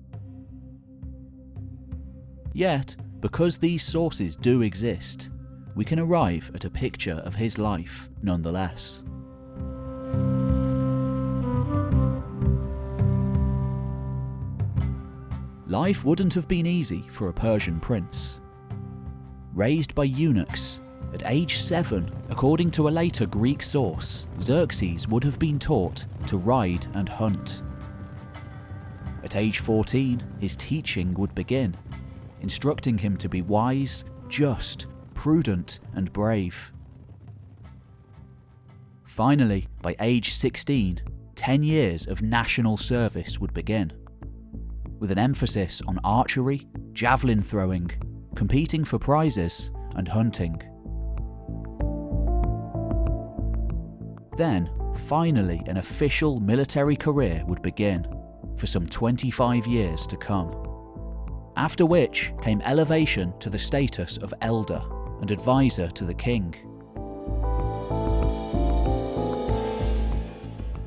Yet, because these sources do exist, we can arrive at a picture of his life nonetheless. Life wouldn't have been easy for a Persian prince. Raised by eunuchs at age 7, according to a later Greek source, Xerxes would have been taught to ride and hunt. At age 14, his teaching would begin, instructing him to be wise, just, prudent, and brave. Finally, by age 16, 10 years of national service would begin, with an emphasis on archery, javelin throwing, competing for prizes, and hunting. Then, finally, an official military career would begin, for some 25 years to come. After which came elevation to the status of elder and advisor to the king.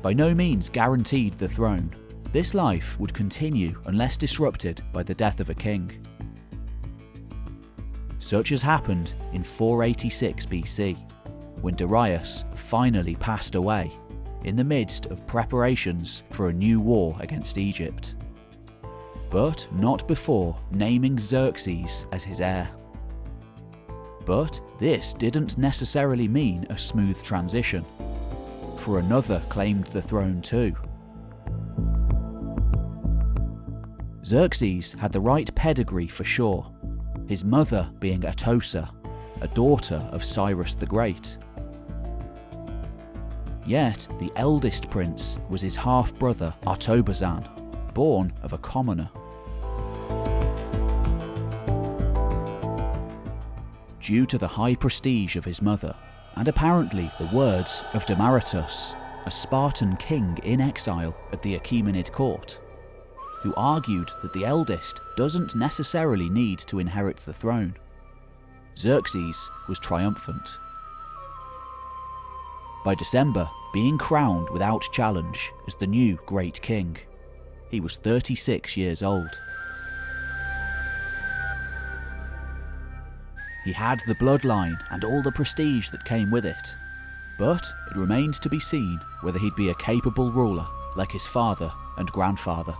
By no means guaranteed the throne, this life would continue unless disrupted by the death of a king. Such as happened in 486 BC when Darius finally passed away in the midst of preparations for a new war against Egypt. But not before naming Xerxes as his heir. But this didn't necessarily mean a smooth transition, for another claimed the throne too. Xerxes had the right pedigree for sure, his mother being Atossa, a daughter of Cyrus the Great. Yet, the eldest prince was his half-brother Artobazan, born of a commoner. Due to the high prestige of his mother, and apparently the words of Demaratus, a Spartan king in exile at the Achaemenid court, who argued that the eldest doesn't necessarily need to inherit the throne. Xerxes was triumphant by December being crowned without challenge as the new Great King. he was 36 years old. He had the bloodline and all the prestige that came with it, but it remained to be seen whether he'd be a capable ruler like his father and grandfather.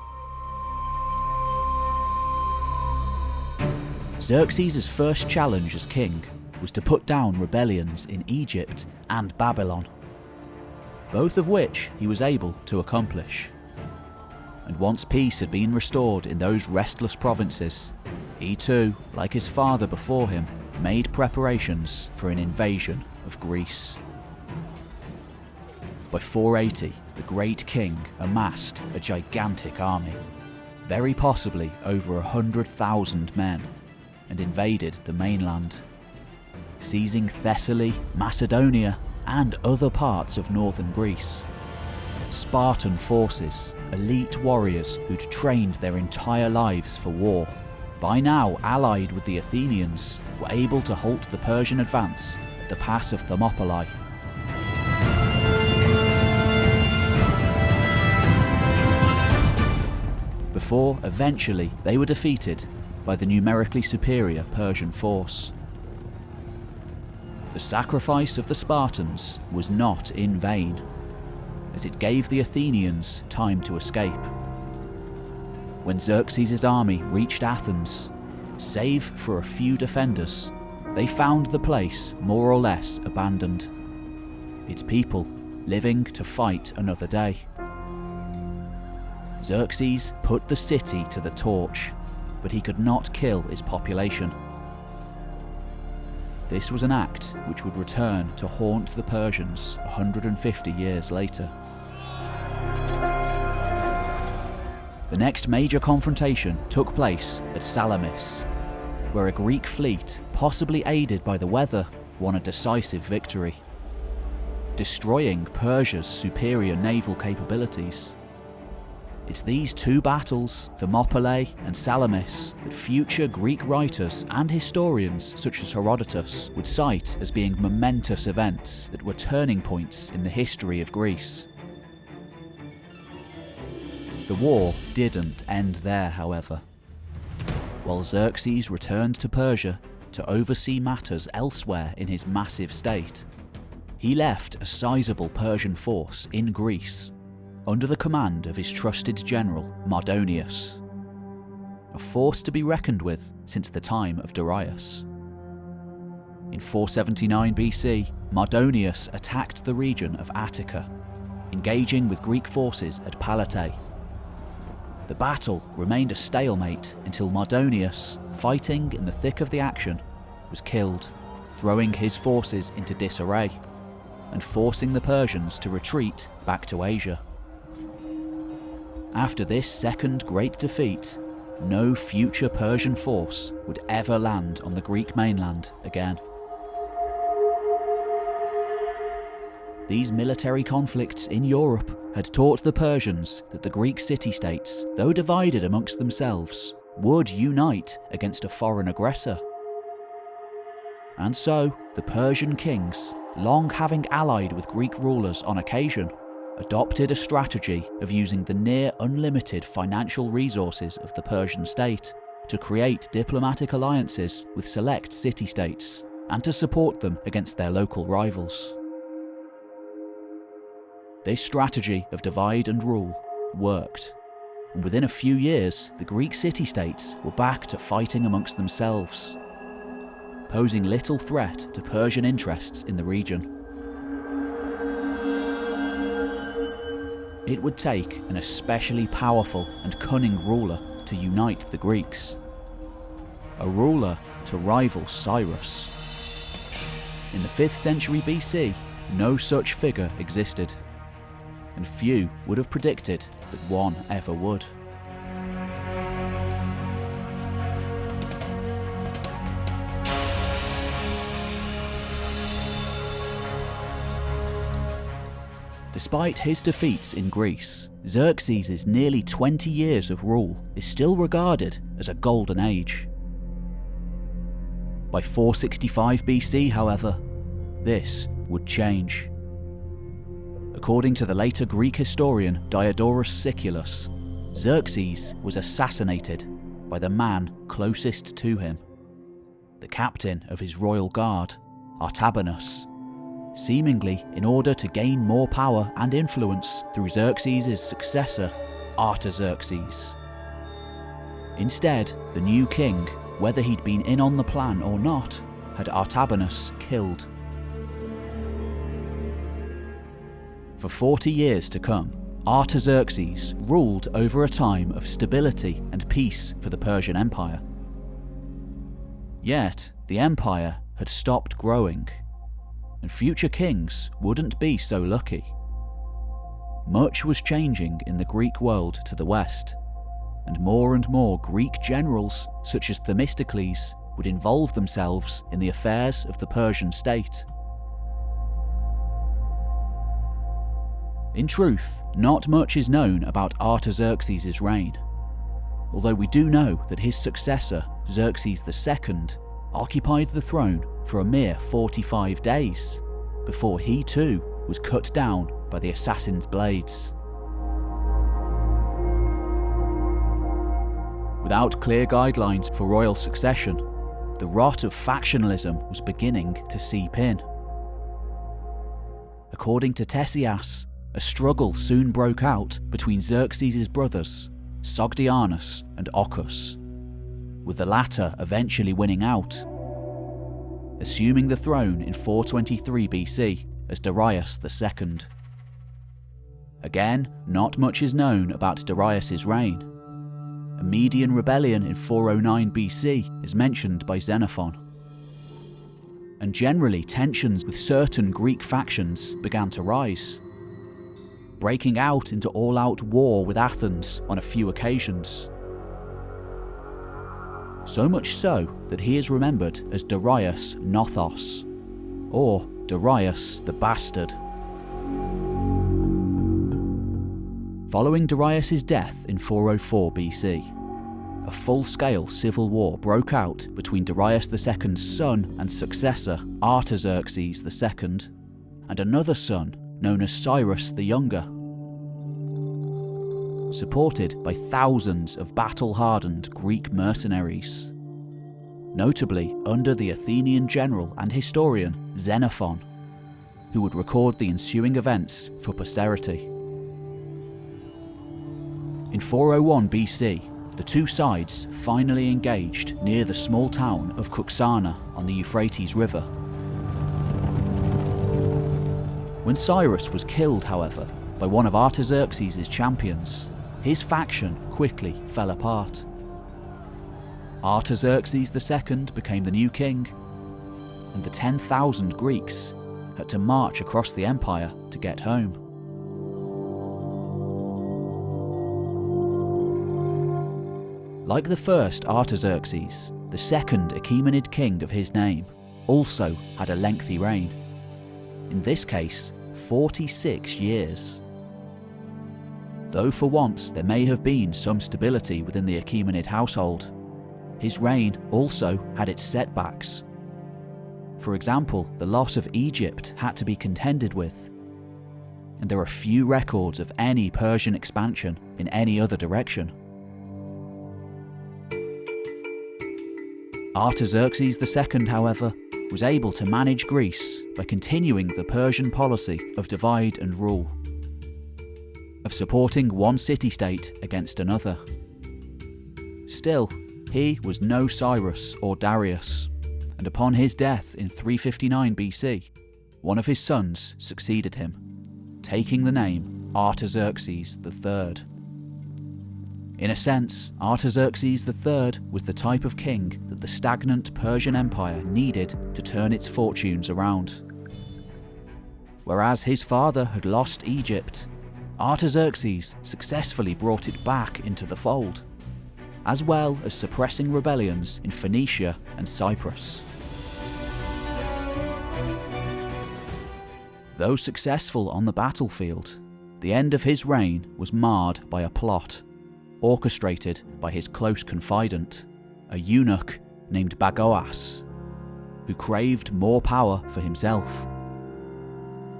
Xerxes' first challenge as king was to put down rebellions in Egypt and Babylon, both of which he was able to accomplish. And once peace had been restored in those restless provinces, he too, like his father before him, made preparations for an invasion of Greece. By 480, the great king amassed a gigantic army, very possibly over a hundred thousand men, and invaded the mainland, seizing Thessaly, Macedonia, and other parts of northern Greece. Spartan forces, elite warriors who'd trained their entire lives for war, by now allied with the Athenians, were able to halt the Persian advance at the pass of Thermopylae. Before, eventually, they were defeated by the numerically superior Persian force. The sacrifice of the Spartans was not in vain, as it gave the Athenians time to escape. When Xerxes' army reached Athens, save for a few defenders, they found the place more or less abandoned. Its people living to fight another day. Xerxes put the city to the torch, but he could not kill its population. This was an act which would return to haunt the Persians 150 years later. The next major confrontation took place at Salamis, where a Greek fleet, possibly aided by the weather, won a decisive victory, destroying Persia's superior naval capabilities. It's these two battles, Thermopylae and Salamis, that future Greek writers and historians such as Herodotus would cite as being momentous events that were turning points in the history of Greece. The war didn't end there, however. While Xerxes returned to Persia to oversee matters elsewhere in his massive state, he left a sizable Persian force in Greece under the command of his trusted general Mardonius, a force to be reckoned with since the time of Darius. In 479 BC, Mardonius attacked the region of Attica, engaging with Greek forces at Plataea. The battle remained a stalemate until Mardonius, fighting in the thick of the action, was killed, throwing his forces into disarray and forcing the Persians to retreat back to Asia. After this second great defeat, no future Persian force would ever land on the Greek mainland again. These military conflicts in Europe had taught the Persians that the Greek city-states, though divided amongst themselves, would unite against a foreign aggressor. And so, the Persian kings, long having allied with Greek rulers on occasion, adopted a strategy of using the near unlimited financial resources of the Persian state to create diplomatic alliances with select city-states and to support them against their local rivals. This strategy of divide and rule worked, and within a few years the Greek city-states were back to fighting amongst themselves, posing little threat to Persian interests in the region. It would take an especially powerful and cunning ruler to unite the Greeks. A ruler to rival Cyrus. In the 5th century BC, no such figure existed, and few would have predicted that one ever would. Despite his defeats in Greece, Xerxes' nearly 20 years of rule is still regarded as a golden age. By 465 BC, however, this would change. According to the later Greek historian Diodorus Siculus, Xerxes was assassinated by the man closest to him, the captain of his royal guard, Artabanus, seemingly in order to gain more power and influence through Xerxes' successor, Artaxerxes. Instead, the new king, whether he'd been in on the plan or not, had Artabanus killed. For 40 years to come, Artaxerxes ruled over a time of stability and peace for the Persian Empire. Yet, the empire had stopped growing, and future kings wouldn't be so lucky. Much was changing in the Greek world to the west, and more and more Greek generals, such as Themistocles, would involve themselves in the affairs of the Persian state. In truth, not much is known about Artaxerxes' reign, although we do know that his successor, Xerxes II, occupied the throne for a mere 45 days, before he too was cut down by the assassin's blades. Without clear guidelines for royal succession, the rot of factionalism was beginning to seep in. According to Ctesias, a struggle soon broke out between Xerxes' brothers, Sogdianus and Ochus, with the latter eventually winning out, assuming the throne in 423 BC as Darius II. Again, not much is known about Darius' reign. A Median rebellion in 409 BC is mentioned by Xenophon. And generally, tensions with certain Greek factions began to rise breaking out into all out war with Athens on a few occasions. So much so that he is remembered as Darius Nothos, or Darius the Bastard. Following Darius' death in 404 BC, a full-scale civil war broke out between Darius II's son and successor, Artaxerxes II, and another son known as Cyrus the Younger. Supported by thousands of battle hardened Greek mercenaries. Notably under the Athenian general and historian Xenophon, who would record the ensuing events for posterity. In 401 BC, the two sides finally engaged near the small town of Cunaxa on the Euphrates River when Cyrus was killed, however, by one of Artaxerxes' champions, his faction quickly fell apart. Artaxerxes II became the new king, and the 10,000 Greeks had to march across the empire to get home. Like the first Artaxerxes, the second Achaemenid king of his name also had a lengthy reign. In this case, 46 years. Though for once there may have been some stability within the Achaemenid household, his reign also had its setbacks. For example, the loss of Egypt had to be contended with, and there are few records of any Persian expansion in any other direction. Artaxerxes II, however, was able to manage Greece by continuing the Persian policy of divide and rule, of supporting one city-state against another. Still, he was no Cyrus or Darius, and upon his death in 359 BC, one of his sons succeeded him, taking the name Artaxerxes III. In a sense, Artaxerxes III was the type of king that the stagnant Persian Empire needed to turn its fortunes around. Whereas his father had lost Egypt, Artaxerxes successfully brought it back into the fold, as well as suppressing rebellions in Phoenicia and Cyprus. Though successful on the battlefield, the end of his reign was marred by a plot orchestrated by his close confidant, a eunuch named Bagoas, who craved more power for himself.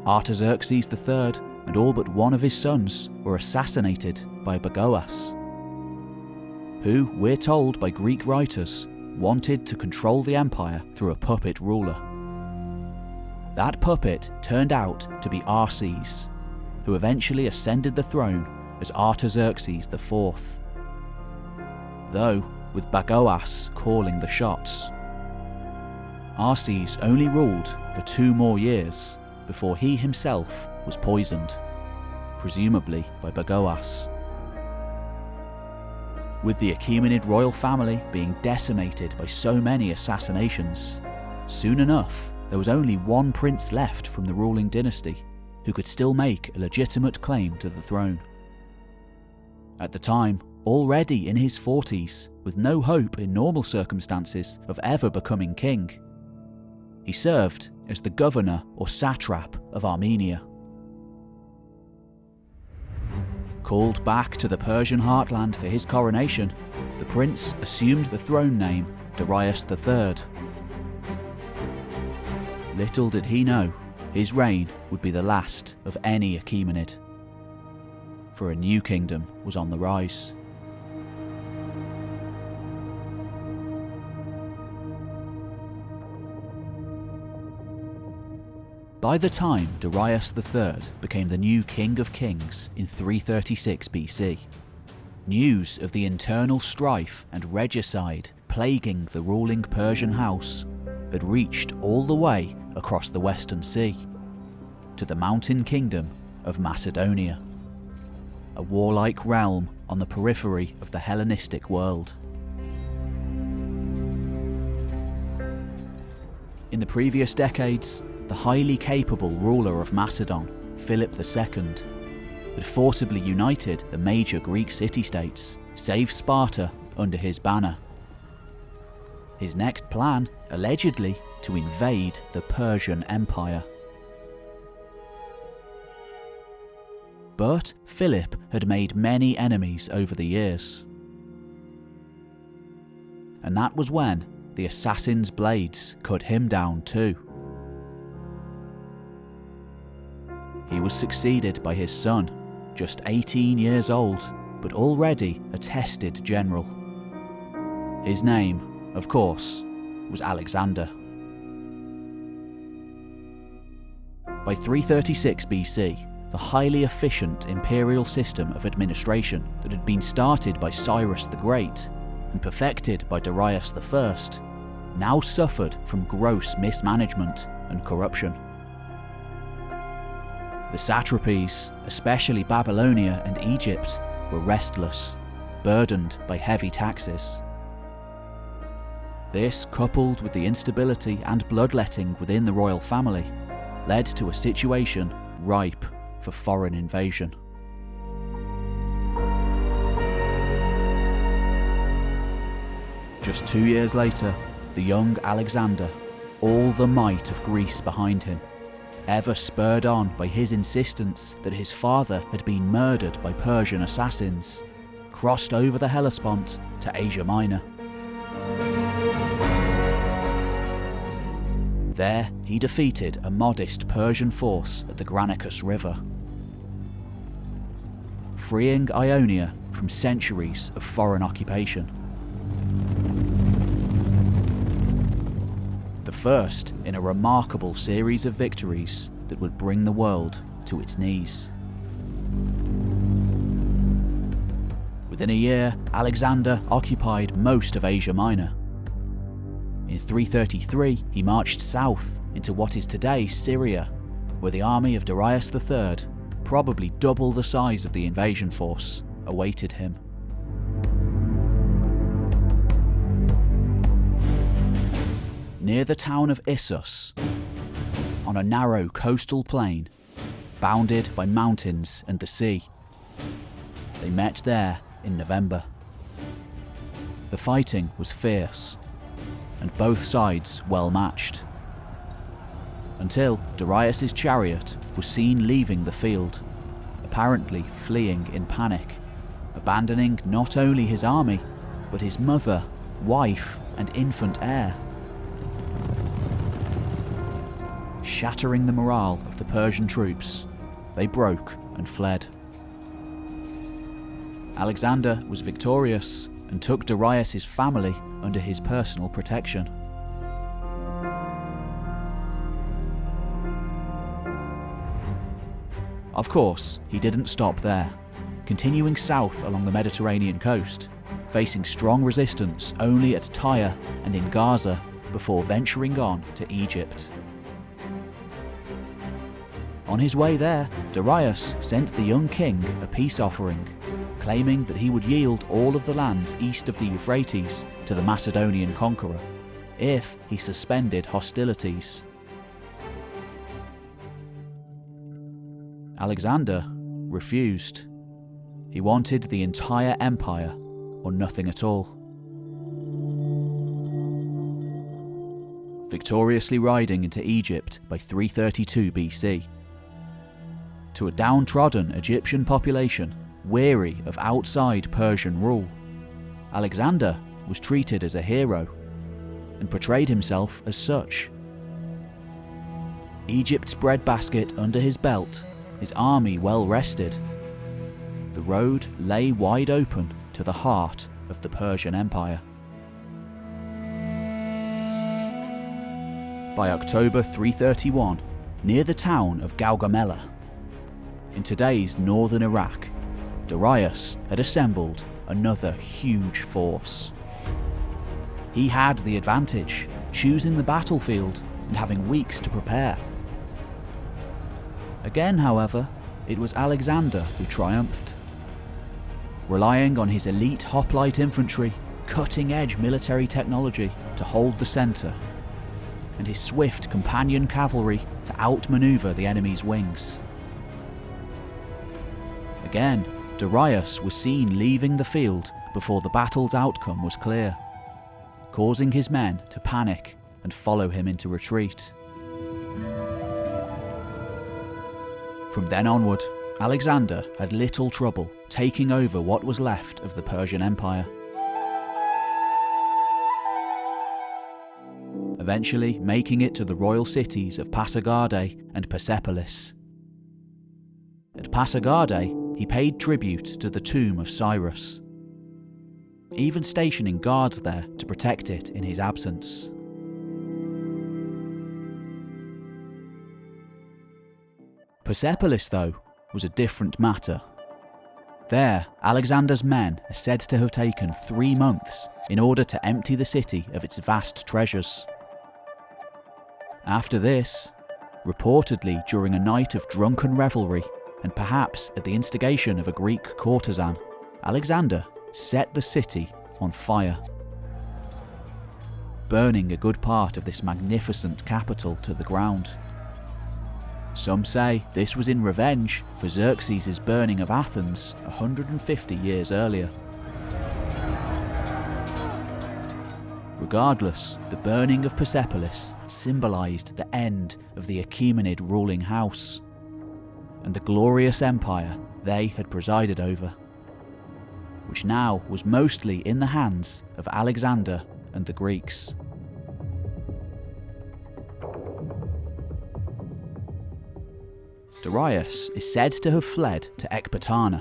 Artaxerxes III and all but one of his sons were assassinated by Bagoas, who, we're told by Greek writers, wanted to control the empire through a puppet ruler. That puppet turned out to be Arses, who eventually ascended the throne as Artaxerxes IV. Though, with Bagoas calling the shots. Arses only ruled for two more years before he himself was poisoned, presumably by Bagoas. With the Achaemenid royal family being decimated by so many assassinations, soon enough there was only one prince left from the ruling dynasty who could still make a legitimate claim to the throne. At the time, already in his 40s, with no hope in normal circumstances of ever becoming king, he served as the governor or satrap of Armenia. Called back to the Persian heartland for his coronation, the prince assumed the throne name Darius III. Little did he know, his reign would be the last of any Achaemenid. For a new kingdom was on the rise. By the time Darius III became the new King of Kings in 336 BC, news of the internal strife and regicide plaguing the ruling Persian house had reached all the way across the Western Sea to the mountain kingdom of Macedonia, a warlike realm on the periphery of the Hellenistic world. In the previous decades, the highly capable ruler of Macedon, Philip II, had forcibly united the major Greek city-states, save Sparta, under his banner. His next plan, allegedly, to invade the Persian Empire. But Philip had made many enemies over the years. And that was when the assassin's blades cut him down too. He was succeeded by his son, just 18 years old, but already a tested general. His name, of course, was Alexander. By 336 BC, the highly efficient imperial system of administration that had been started by Cyrus the Great and perfected by Darius I now suffered from gross mismanagement and corruption. The satrapies, especially Babylonia and Egypt, were restless, burdened by heavy taxes. This, coupled with the instability and bloodletting within the royal family, led to a situation ripe for foreign invasion. Just two years later, the young Alexander, all the might of Greece behind him, ever spurred on by his insistence that his father had been murdered by Persian assassins, crossed over the Hellespont to Asia Minor. There, he defeated a modest Persian force at the Granicus River, freeing Ionia from centuries of foreign occupation. The first in a remarkable series of victories that would bring the world to its knees. Within a year, Alexander occupied most of Asia Minor. In 333, he marched south into what is today Syria, where the army of Darius III, probably double the size of the invasion force, awaited him. near the town of Issus, on a narrow coastal plain, bounded by mountains and the sea. They met there in November. The fighting was fierce, and both sides well matched. Until Darius's chariot was seen leaving the field, apparently fleeing in panic, abandoning not only his army, but his mother, wife, and infant heir. shattering the morale of the Persian troops, they broke and fled. Alexander was victorious, and took Darius's family under his personal protection. Of course, he didn't stop there, continuing south along the Mediterranean coast, facing strong resistance only at Tyre and in Gaza before venturing on to Egypt. On his way there, Darius sent the young king a peace offering, claiming that he would yield all of the lands east of the Euphrates to the Macedonian conqueror if he suspended hostilities. Alexander refused. He wanted the entire empire or nothing at all. Victoriously riding into Egypt by 332 BC. To a downtrodden Egyptian population weary of outside Persian rule, Alexander was treated as a hero and portrayed himself as such. Egypt's breadbasket under his belt his army well rested. The road lay wide open to the heart of the Persian Empire. By October 331, near the town of Gaugamela, in today's northern Iraq, Darius had assembled another huge force. He had the advantage, choosing the battlefield and having weeks to prepare. Again, however, it was Alexander who triumphed. Relying on his elite hoplite infantry, cutting edge military technology to hold the centre, and his swift companion cavalry to outmaneuver the enemy's wings. Again, Darius was seen leaving the field before the battle's outcome was clear, causing his men to panic and follow him into retreat. From then onward, Alexander had little trouble taking over what was left of the Persian Empire. Eventually making it to the royal cities of Pasargadae and Persepolis. At Pasargadae, he paid tribute to the tomb of Cyrus, even stationing guards there to protect it in his absence. Persepolis, though, was a different matter. There, Alexander's men are said to have taken three months in order to empty the city of its vast treasures. After this, reportedly during a night of drunken revelry, and perhaps at the instigation of a Greek courtesan, Alexander set the city on fire, burning a good part of this magnificent capital to the ground. Some say this was in revenge for Xerxes' burning of Athens 150 years earlier. Regardless, the burning of Persepolis symbolised the end of the Achaemenid ruling house and the glorious empire they had presided over, which now was mostly in the hands of Alexander and the Greeks. Darius is said to have fled to Ecbatana,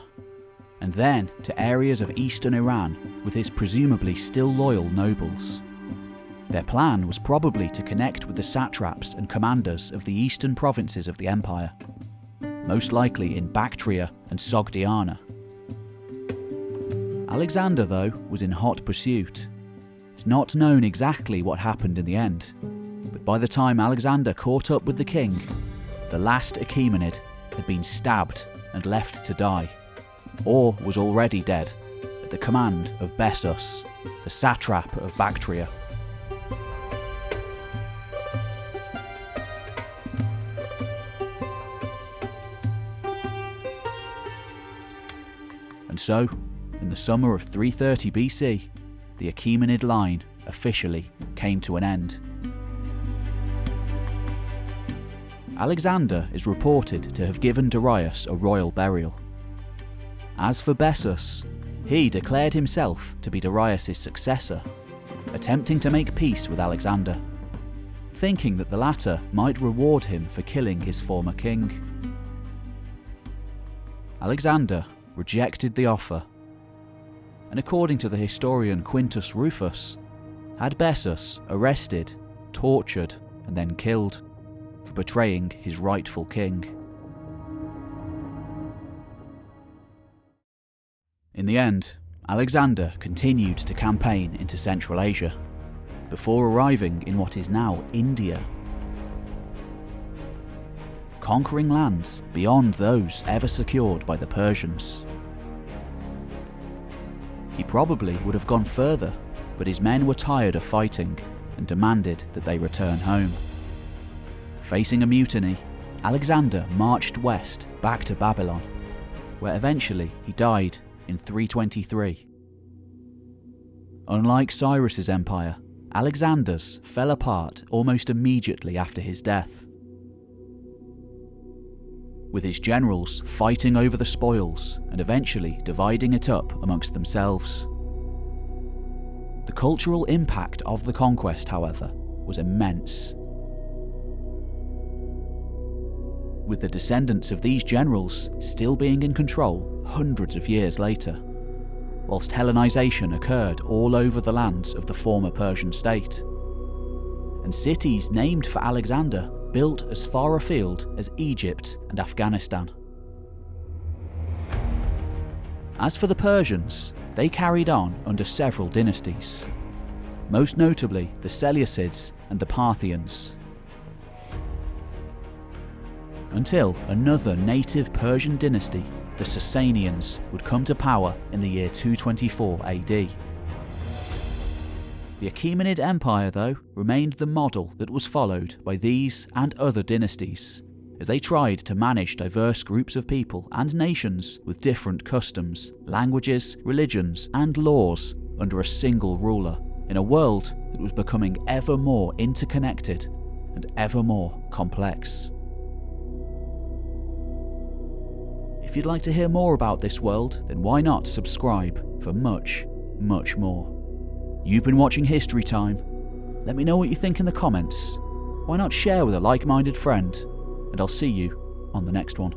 and then to areas of eastern Iran with his presumably still loyal nobles. Their plan was probably to connect with the satraps and commanders of the eastern provinces of the empire, most likely in Bactria and Sogdiana. Alexander, though, was in hot pursuit. It's not known exactly what happened in the end, but by the time Alexander caught up with the king, the last Achaemenid had been stabbed and left to die, or was already dead, at the command of Bessus, the satrap of Bactria. And so, in the summer of 330 BC, the Achaemenid line officially came to an end. Alexander is reported to have given Darius a royal burial. As for Bessus, he declared himself to be Darius' successor, attempting to make peace with Alexander, thinking that the latter might reward him for killing his former king. Alexander rejected the offer and according to the historian Quintus Rufus, had Bessus arrested, tortured, and then killed for betraying his rightful king. In the end, Alexander continued to campaign into Central Asia, before arriving in what is now India. Conquering lands beyond those ever secured by the Persians. He probably would have gone further, but his men were tired of fighting and demanded that they return home. Facing a mutiny, Alexander marched west back to Babylon, where eventually he died in 323. Unlike Cyrus's empire, Alexander's fell apart almost immediately after his death. With his generals fighting over the spoils and eventually dividing it up amongst themselves. The cultural impact of the conquest, however, was immense. With the descendants of these generals still being in control hundreds of years later, whilst Hellenization occurred all over the lands of the former Persian state. And cities named for Alexander built as far afield as Egypt and Afghanistan. As for the Persians, they carried on under several dynasties, most notably the Seleucids and the Parthians. Until another native Persian dynasty the Sasanians would come to power in the year 224 AD. The Achaemenid Empire, though, remained the model that was followed by these and other dynasties, as they tried to manage diverse groups of people and nations with different customs, languages, religions, and laws under a single ruler, in a world that was becoming ever more interconnected and ever more complex. If you'd like to hear more about this world, then why not subscribe for much, much more. You've been watching History Time. Let me know what you think in the comments. Why not share with a like minded friend? And I'll see you on the next one.